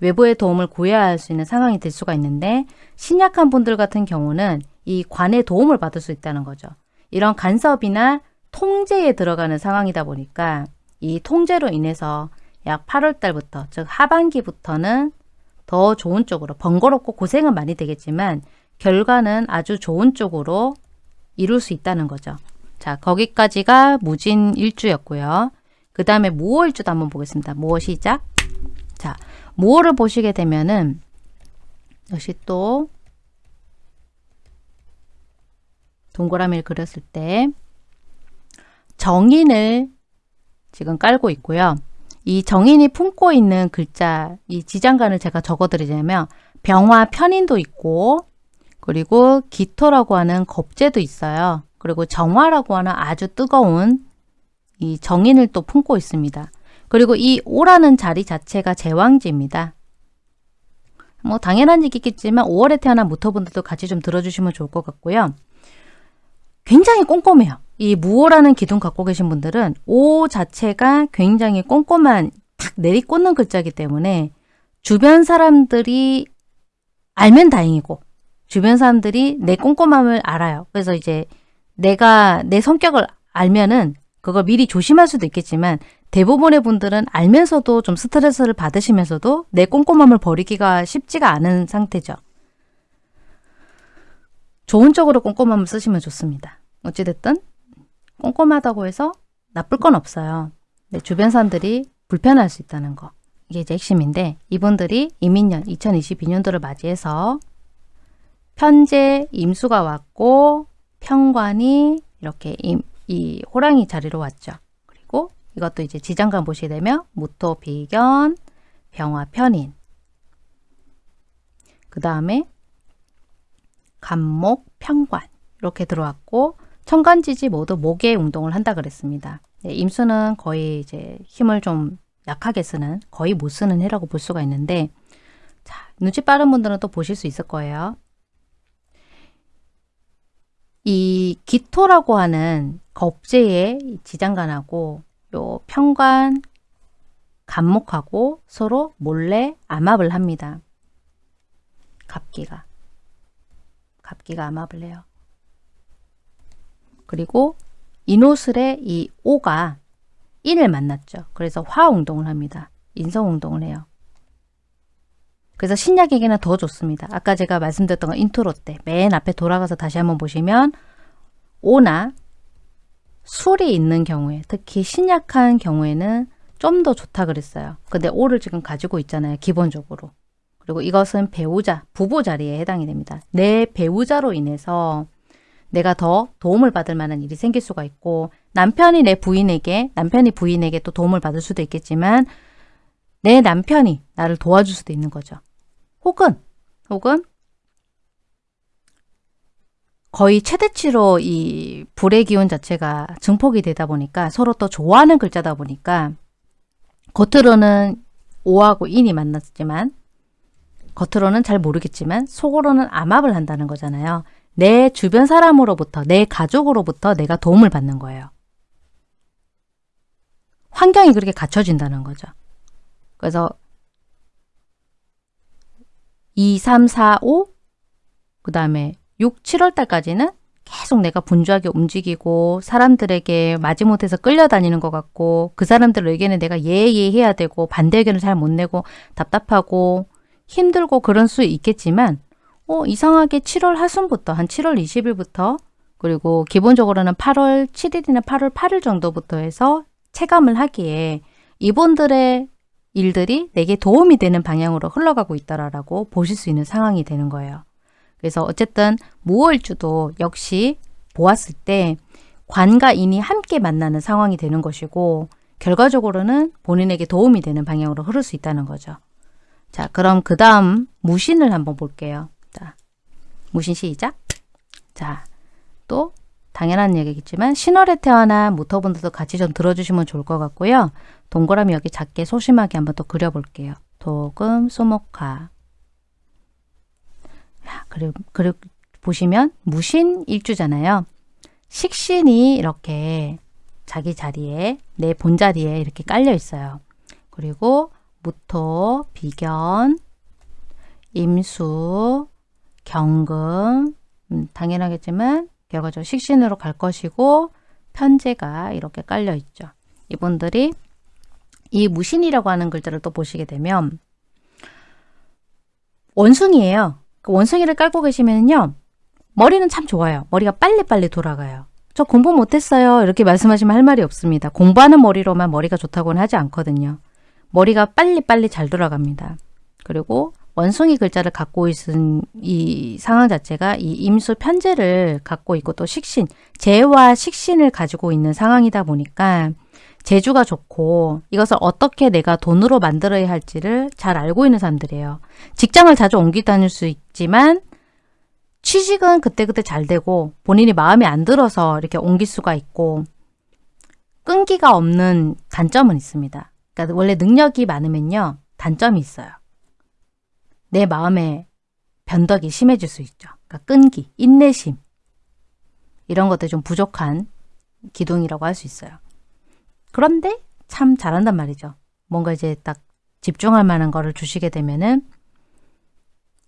외부의 도움을 구해야 할 수 있는 상황이 될 수가 있는데 신약한 분들 같은 경우는 이 관의 도움을 받을 수 있다는 거죠. 이런 간섭이나 통제에 들어가는 상황이다 보니까 이 통제로 인해서 약 8월 달부터 즉 하반기부터는 더 좋은 쪽으로 번거롭고 고생은 많이 되겠지만 결과는 아주 좋은 쪽으로 이룰 수 있다는 거죠. 자, 거기까지가 무진 일주였고요. 그 다음에 무호 일주도 한번 보겠습니다. 무호 시작. 자, 무호를 보시게 되면은 역시 또 동그라미를 그렸을 때 정인을 지금 깔고 있고요. 이 정인이 품고 있는 글자, 이 지장간을 제가 적어드리자면 병화 편인도 있고 그리고 기토라고 하는 겁재도 있어요. 그리고 정화라고 하는 아주 뜨거운 이 정인을 또 품고 있습니다. 그리고 이 오라는 자리 자체가 제왕지입니다. 뭐 당연한 얘기겠지만 5월에 태어난 무토분들도 같이 좀 들어주시면 좋을 것 같고요. 굉장히 꼼꼼해요. 이 무호라는 기둥 갖고 계신 분들은 오 자체가 굉장히 꼼꼼한 탁 내리꽂는 글자이기 때문에 주변 사람들이 알면 다행이고 주변 사람들이 내 꼼꼼함을 알아요. 그래서 이제 내가 내 성격을 알면은 그걸 미리 조심할 수도 있겠지만 대부분의 분들은 알면서도 좀 스트레스를 받으시면서도 내 꼼꼼함을 버리기가 쉽지가 않은 상태죠. 좋은 쪽으로 꼼꼼함을 쓰시면 좋습니다. 어찌됐든 꼼꼼하다고 해서 나쁠 건 없어요. 네, 주변 사람들이 불편할 수 있다는 거. 이게 이제 핵심인데 이분들이 이민년 2022년도를 맞이해서 편제 임수가 왔고 평관이 이렇게 임, 이 호랑이 자리로 왔죠. 그리고 이것도 이제 지장간 보시게 되면 무토 비견 병화 편인 그 다음에 간목 평관 이렇게 들어왔고 천간지지 모두 목의 운동을 한다 그랬습니다. 네, 임수는 거의 이제 힘을 좀 약하게 쓰는 거의 못 쓰는 해라고 볼 수가 있는데 자 눈치 빠른 분들은 또 보실 수 있을 거예요. 이 기토라고 하는 겁재의 지장간하고 요 평관 간목하고 서로 몰래 암합을 합니다. 갑기가 갑기가 해요. 그리고 이노슬의 이 오가 인을 만났죠. 그래서 화운동을 합니다. 인성운동을 해요. 그래서 신약에게는 더 좋습니다. 아까 제가 말씀드렸던 건 인트로 때 맨 앞에 돌아가서 다시 한번 보시면 오나 술이 있는 경우에 특히 신약한 경우에는 좀 더 좋다 그랬어요. 근데 오를 지금 가지고 있잖아요. 기본적으로. 그리고 이것은 배우자, 부부 자리에 해당이 됩니다. 내 배우자로 인해서 내가 더 도움을 받을 만한 일이 생길 수가 있고 남편이 내 부인에게 남편이 부인에게 또 도움을 받을 수도 있겠지만 내 남편이 나를 도와줄 수도 있는 거죠. 혹은 혹은 거의 최대치로 이 불의 기운 자체가 증폭이 되다 보니까 서로 또 좋아하는 글자다 보니까 겉으로는 오하고 인이 만났지만 겉으로는 잘 모르겠지만 속으로는 암압을 한다는 거잖아요. 내 주변 사람으로부터 내 가족으로부터 내가 도움을 받는 거예요. 환경이 그렇게 갖춰진다는 거죠. 그래서 2, 3, 4, 5, 그 다음에 6, 7월 달까지는 계속 내가 분주하게 움직이고 사람들에게 마지못해서 끌려다니는 것 같고 그 사람들 의견에 내가 예예 해야 되고 반대 의견을 잘 못 내고 답답하고 힘들고 그런 수 있겠지만 어, 이상하게 7월 하순부터 한 7월 20일부터 그리고 기본적으로는 8월 7일이나 8월 8일 정도부터 해서 체감을 하기에 이분들의 일들이 내게 도움이 되는 방향으로 흘러가고 있다라고 보실 수 있는 상황이 되는 거예요. 그래서 어쨌든 무월주도 역시 보았을 때 관과 인이 함께 만나는 상황이 되는 것이고 결과적으로는 본인에게 도움이 되는 방향으로 흐를 수 있다는 거죠. 자, 그럼 그 다음 무신을 한번 볼게요. 자, 무신 시작. 자, 또 당연한 얘기겠지만 신월에 태어난 모터분들도 같이 좀 들어주시면 좋을 것 같고요. 동그라미 여기 작게 소심하게 한번 또 그려볼게요. 도금, 소목화. 그리고, 그리고 보시면 무신 일주잖아요. 식신이 이렇게 자기 자리에 내 본자리에 이렇게 깔려 있어요. 그리고 무토, 비견, 임수, 경금 음, 당연하겠지만 결과적으로 식신으로 갈 것이고 편제가 이렇게 깔려 있죠. 이분들이 이 무신이라고 하는 글자를 또 보시게 되면 원숭이에요. 그 원숭이를 깔고 계시면요. 머리는 참 좋아요. 머리가 빨리빨리 돌아가요. 저 공부 못했어요. 이렇게 말씀하시면 할 말이 없습니다. 공부하는 머리로만 머리가 좋다고는 하지 않거든요. 머리가 빨리빨리 잘 돌아갑니다. 그리고 원숭이 글자를 갖고 있은 이 상황 자체가 이 임수 편제를 갖고 있고 또 식신, 재와 식신을 가지고 있는 상황이다 보니까 재주가 좋고 이것을 어떻게 내가 돈으로 만들어야 할지를 잘 알고 있는 사람들이에요. 직장을 자주 옮기 다닐 수 있지만 취직은 그때그때 잘 되고 본인이 마음에 안 들어서 이렇게 옮길 수가 있고 끈기가 없는 단점은 있습니다. 그러니까 원래 능력이 많으면요. 단점이 있어요. 내 마음에 변덕이 심해질 수 있죠. 그러니까 끈기, 인내심 이런 것들 좀 부족한 기둥이라고 할 수 있어요. 그런데 참 잘한단 말이죠. 뭔가 이제 딱 집중할 만한 거를 주시게 되면은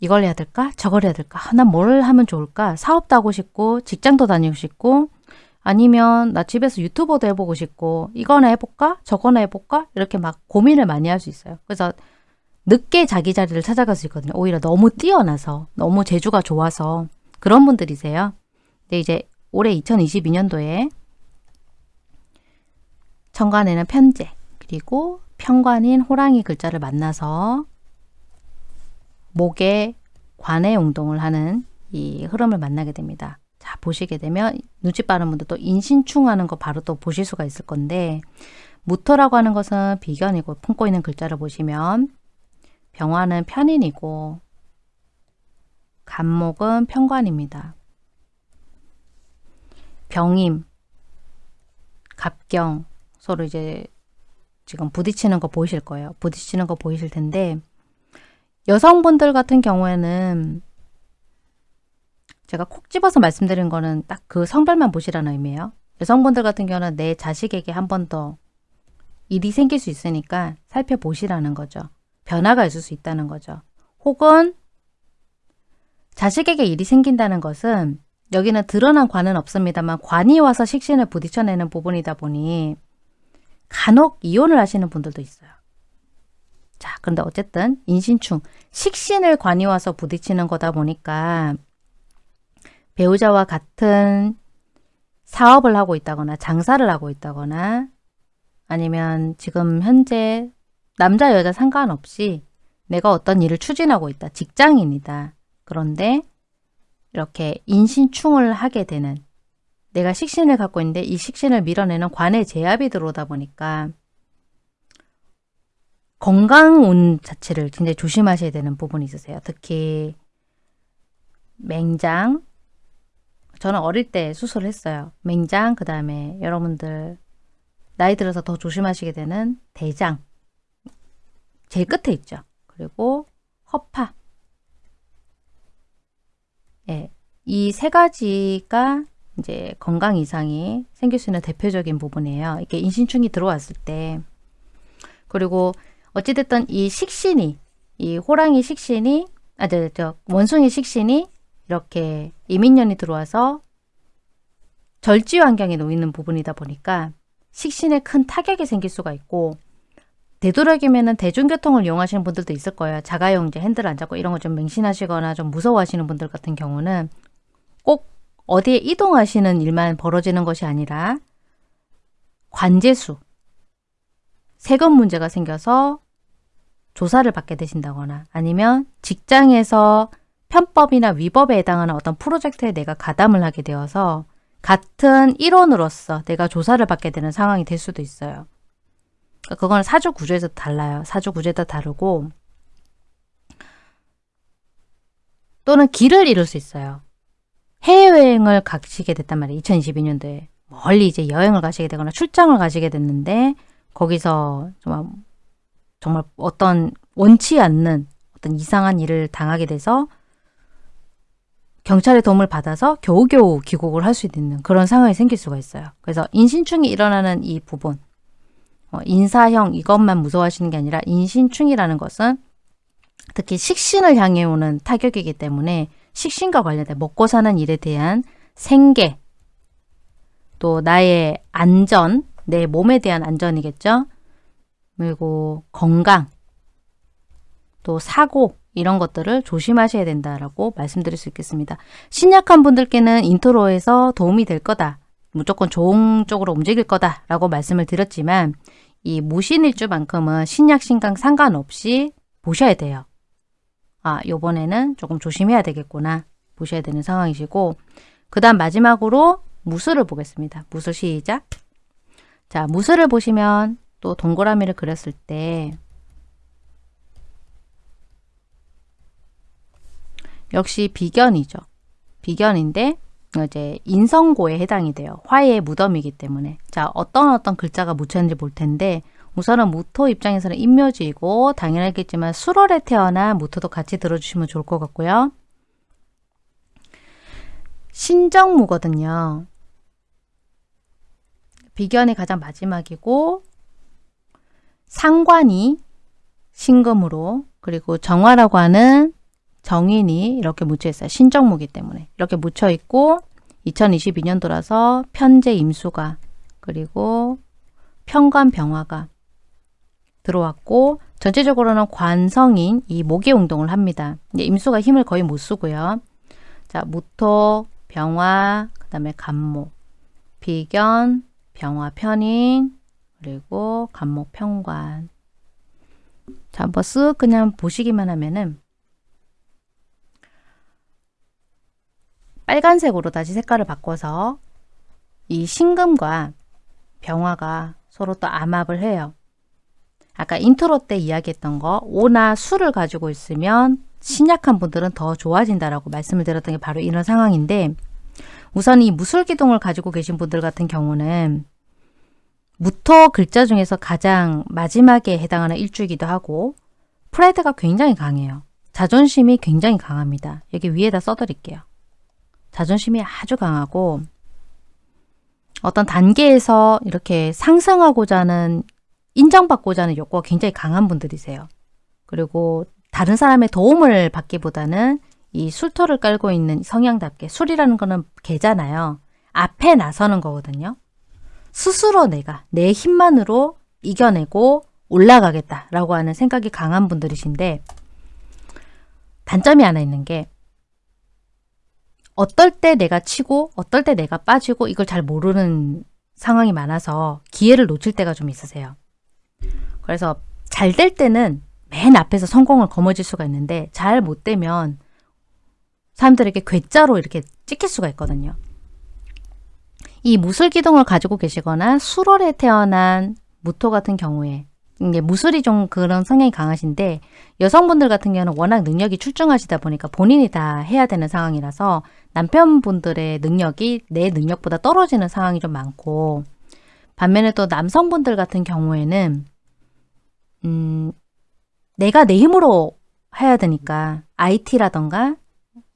이걸 해야 될까? 저걸 해야 될까? 아, 난뭘 하면 좋을까? 사업도 하고 싶고 직장도 다니고 싶고 아니면 나 집에서 유튜버도 해보고 싶고 이거나 해볼까? 저거나 해볼까? 이렇게 막 고민을 많이 할 수 있어요. 그래서 늦게 자기 자리를 찾아갈 수 있거든요. 오히려 너무 뛰어나서 너무 재주가 좋아서 그런 분들이세요. 근데 이제 올해 2022년도에 천간에는 편제 그리고 편관인 호랑이 글자를 만나서 목에 관의 운동을 하는 이 흐름을 만나게 됩니다. 자 보시게 되면 눈치 빠른 분들 또 인신충 하는 거 바로 또 보실 수가 있을 건데 무토라고 하는 것은 비견이고 품고 있는 글자를 보시면 병화는 편인이고 간목은 편관입니다. 병임, 갑경 서로 이제 지금 부딪히는 거 보이실 거예요. 부딪히는 거 보이실 텐데 여성분들 같은 경우에는 제가 콕 집어서 말씀드린 거는 딱 그 성별만 보시라는 의미예요. 여성분들 같은 경우는 내 자식에게 한 번 더 일이 생길 수 있으니까 살펴보시라는 거죠. 변화가 있을 수 있다는 거죠. 혹은 자식에게 일이 생긴다는 것은 여기는 드러난 관은 없습니다만 관이 와서 식신을 부딪혀내는 부분이다 보니 간혹 이혼을 하시는 분들도 있어요. 자, 그런데 어쨌든 인신충, 식신을 관이 와서 부딪히는 거다 보니까 배우자와 같은 사업을 하고 있다거나 장사를 하고 있다거나 아니면 지금 현재 남자 여자 상관없이 내가 어떤 일을 추진하고 있다. 직장인이다. 그런데 이렇게 인신충을 하게 되는 내가 식신을 갖고 있는데 이 식신을 밀어내는 관의 제압이 들어오다 보니까 건강운 자체를 굉장히 조심하셔야 되는 부분이 있으세요. 특히 맹장, 저는 어릴 때 수술을 했어요. 맹장, 그 다음에 여러분들 나이 들어서 더 조심하시게 되는 대장, 제일 끝에 있죠. 그리고 허파. 예, 이 세 가지가 이제 건강 이상이 생길 수 있는 대표적인 부분이에요. 이게 인신충이 들어왔을 때. 그리고 어찌됐든 이 식신이, 이 호랑이 식신이, 아, 저, 저, 원숭이 식신이 이렇게 이민년이 들어와서 절지 환경에 놓이는 부분이다 보니까 식신에 큰 타격이 생길 수가 있고 되도록이면 대중교통을 이용하시는 분들도 있을 거예요. 자가용 이제 핸들 안 잡고 이런 거 좀 맹신하시거나 좀 무서워하시는 분들 같은 경우는 꼭 어디에 이동하시는 일만 벌어지는 것이 아니라 관제수, 세금 문제가 생겨서 조사를 받게 되신다거나 아니면 직장에서 편법이나 위법에 해당하는 어떤 프로젝트에 내가 가담을 하게 되어서 같은 일원으로서 내가 조사를 받게 되는 상황이 될 수도 있어요. 그건 사주 구조에서 달라요. 사주 구조에도 다르고 또는 길을 잃을 수 있어요. 해외여행을 가시게 됐단 말이에요. 2022년도에. 멀리 이제 여행을 가시게 되거나 출장을 가시게 됐는데 거기서 정말, 정말 어떤 원치 않는 어떤 이상한 일을 당하게 돼서 경찰의 도움을 받아서 겨우겨우 귀국을 할 수 있는 그런 상황이 생길 수가 있어요. 그래서 인신충이 일어나는 이 부분 어, 인사형 이것만 무서워하시는 게 아니라 인신충이라는 것은 특히 식신을 향해 오는 타격이기 때문에 식신과 관련된 먹고 사는 일에 대한 생계 또 나의 안전, 내 몸에 대한 안전이겠죠. 그리고 건강, 또 사고 이런 것들을 조심하셔야 된다라고 말씀드릴 수 있겠습니다. 신약한 분들께는 intro에서 도움이 될 거다. 무조건 좋은 쪽으로 움직일 거다라고 말씀을 드렸지만 이 무신일주만큼은 신약 신강 상관없이 보셔야 돼요. 아, 요번에는 조금 조심해야 되겠구나. 보셔야 되는 상황이시고 그 다음 마지막으로 무술을 보겠습니다. 무술 시작. 자, 무술을 보시면 또 동그라미를 그렸을 때 역시 비견이죠. 비견인데 이제 인성고에 해당이 돼요. 화의 무덤이기 때문에. 자, 어떤 어떤 글자가 묻혔는지 볼 텐데 우선은 무토 입장에서는 인묘지이고 당연하겠지만 수월에 태어난 무토도 같이 들어주시면 좋을 것 같고요. 신정무거든요. 비견이 가장 마지막이고 상관이 신금으로 그리고 정화라고 하는 정인이 이렇게 묻혀 있어요. 신정무기 때문에. 이렇게 묻혀 있고 2022년도라서 편제 임수가 그리고 평관병화가 들어왔고 전체적으로는 관성인 이 목의 운동을 합니다. 임수가 힘을 거의 못 쓰고요. 자, 무토, 병화, 그 다음에 간목, 비견, 병화 편인, 그리고 간목 평관. 자, 한번 쓱 그냥 보시기만 하면은 빨간색으로 다시 색깔을 바꿔서 이 신금과 병화가 서로 또 암합을 해요. 아까 인트로 때 이야기했던 거 오나 술을 가지고 있으면 신약한 분들은 더 좋아진다라고 말씀을 드렸던 게 바로 이런 상황인데 우선 이 무술 기둥을 가지고 계신 분들 같은 경우는 무토 글자 중에서 가장 마지막에 해당하는 일주이기도 하고 프라이드가 굉장히 강해요. 자존심이 굉장히 강합니다. 여기 위에다 써드릴게요. 자존심이 아주 강하고 어떤 단계에서 이렇게 상승하고자 하는 인정받고자 하는 욕구가 굉장히 강한 분들이세요. 그리고 다른 사람의 도움을 받기보다는 이 술토를 깔고 있는 성향답게 술이라는 거는 개잖아요. 앞에 나서는 거거든요. 스스로 내가 내 힘만으로 이겨내고 올라가겠다라고 하는 생각이 강한 분들이신데 단점이 하나 있는 게 어떨 때 내가 치고 어떨 때 내가 빠지고 이걸 잘 모르는 상황이 많아서 기회를 놓칠 때가 좀 있으세요. 그래서 잘 될 때는 맨 앞에서 성공을 거머쥘 수가 있는데 잘 못 되면 사람들에게 괴짜로 이렇게 찍힐 수가 있거든요. 이 무술기둥을 가지고 계시거나 수월에 태어난 무토 같은 경우에 이게 무술이 좀 그런 성향이 강하신데 여성분들 같은 경우는 워낙 능력이 출중하시다 보니까 본인이 다 해야 되는 상황이라서 남편분들의 능력이 내 능력보다 떨어지는 상황이 좀 많고 반면에 또 남성분들 같은 경우에는 음, 내가 내 힘으로 해야 되니까 IT라던가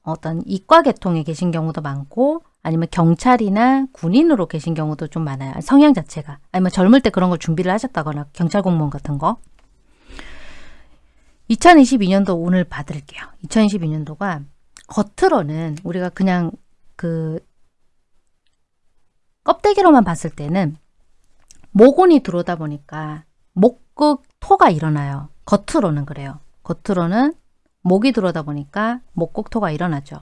어떤 이과 계통에 계신 경우도 많고 아니면 경찰이나 군인으로 계신 경우도 좀 많아요. 성향 자체가. 아니면 젊을 때 그런 걸 준비를 하셨다거나 경찰 공무원 같은 거. 2022년도 오늘 받을게요. 2022년도가 겉으로는 우리가 그냥 그 껍데기로만 봤을 때는 모곤이 들어오다 보니까 목극 토가 일어나요. 겉으로는 그래요. 겉으로는 목이 들어오다 보니까 목극 토가 일어나죠.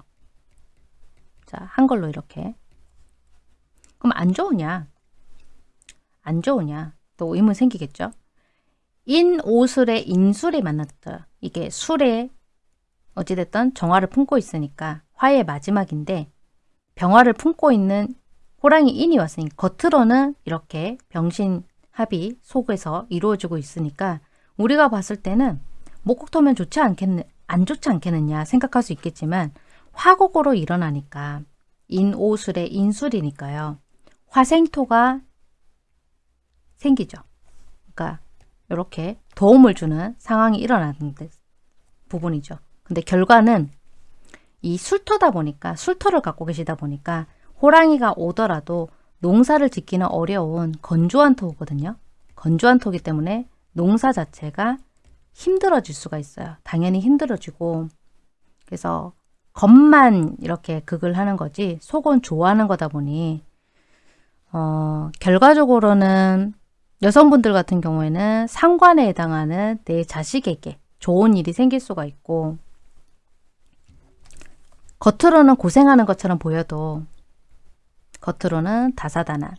자, 한 걸로 이렇게. 그럼 안 좋으냐? 안 좋으냐? 또 의문 생기겠죠? 인오술에 인술이 만났다. 이게 술에 어찌됐든 정화를 품고 있으니까 화의 마지막인데 병화를 품고 있는 호랑이 인이 왔으니 겉으로는 이렇게 병신 합이 속에서 이루어지고 있으니까 우리가 봤을 때는 목국토면 좋지 않겠느, 안 좋지 않겠느냐 생각할 수 있겠지만 화곡으로 일어나니까 인오술의 인술이니까요. 화생토가 생기죠. 그러니까 이렇게 도움을 주는 상황이 일어나는 부분이죠. 근데 결과는 이 술토다 보니까 술토를 갖고 계시다 보니까 호랑이가 오더라도 농사를 짓기는 어려운 건조한 토거든요. 건조한 토기 때문에 농사 자체가 힘들어질 수가 있어요. 당연히 힘들어지고 그래서 겉만 이렇게 극을 하는 거지 속은 좋아하는 거다 보니 어, 결과적으로는 여성분들 같은 경우에는 상관에 해당하는 내 자식에게 좋은 일이 생길 수가 있고 겉으로는 고생하는 것처럼 보여도 겉으로는 다사다난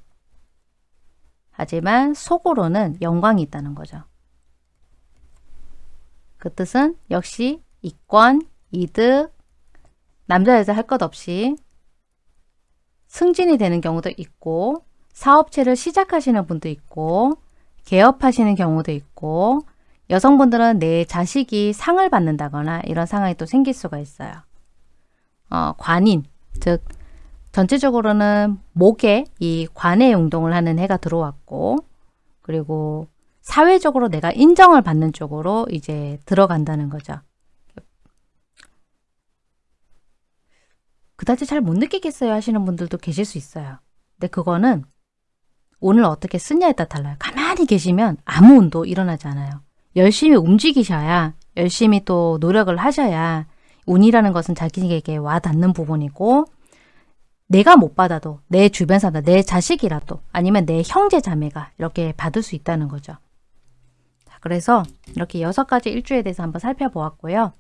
하지만 속으로는 영광이 있다는 거죠. 그 뜻은 역시 이권, 이득, 남자 여자 할 것 없이 승진이 되는 경우도 있고 사업체를 시작하시는 분도 있고 개업하시는 경우도 있고 여성분들은 내 자식이 상을 받는다거나 이런 상황이 또 생길 수가 있어요. 어, 관인, 즉 전체적으로는 목에 이 관의 운동을 하는 해가 들어왔고 그리고 사회적으로 내가 인정을 받는 쪽으로 이제 들어간다는 거죠. 그다지 잘 못 느끼겠어요 하시는 분들도 계실 수 있어요. 근데 그거는 오늘 어떻게 쓰냐에 따라 달라요. 가만히 계시면 아무 운도 일어나지 않아요. 열심히 움직이셔야 열심히 또 노력을 하셔야 운이라는 것은 자기에게 와닿는 부분이고 내가 못 받아도 내 주변 사람, 내 자식이라도 아니면 내 형제 자매가 이렇게 받을 수 있다는 거죠. 자, 그래서 이렇게 여섯 가지 일주에 대해서 한번 살펴보았고요.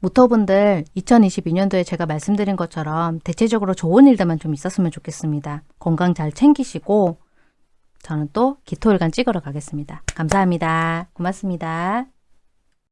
무토분들 2022년도에 제가 말씀드린 것처럼 대체적으로 좋은 일들만 좀 있었으면 좋겠습니다. 건강 잘 챙기시고 저는 또 기토일간 찍으러 가겠습니다. 감사합니다. 고맙습니다.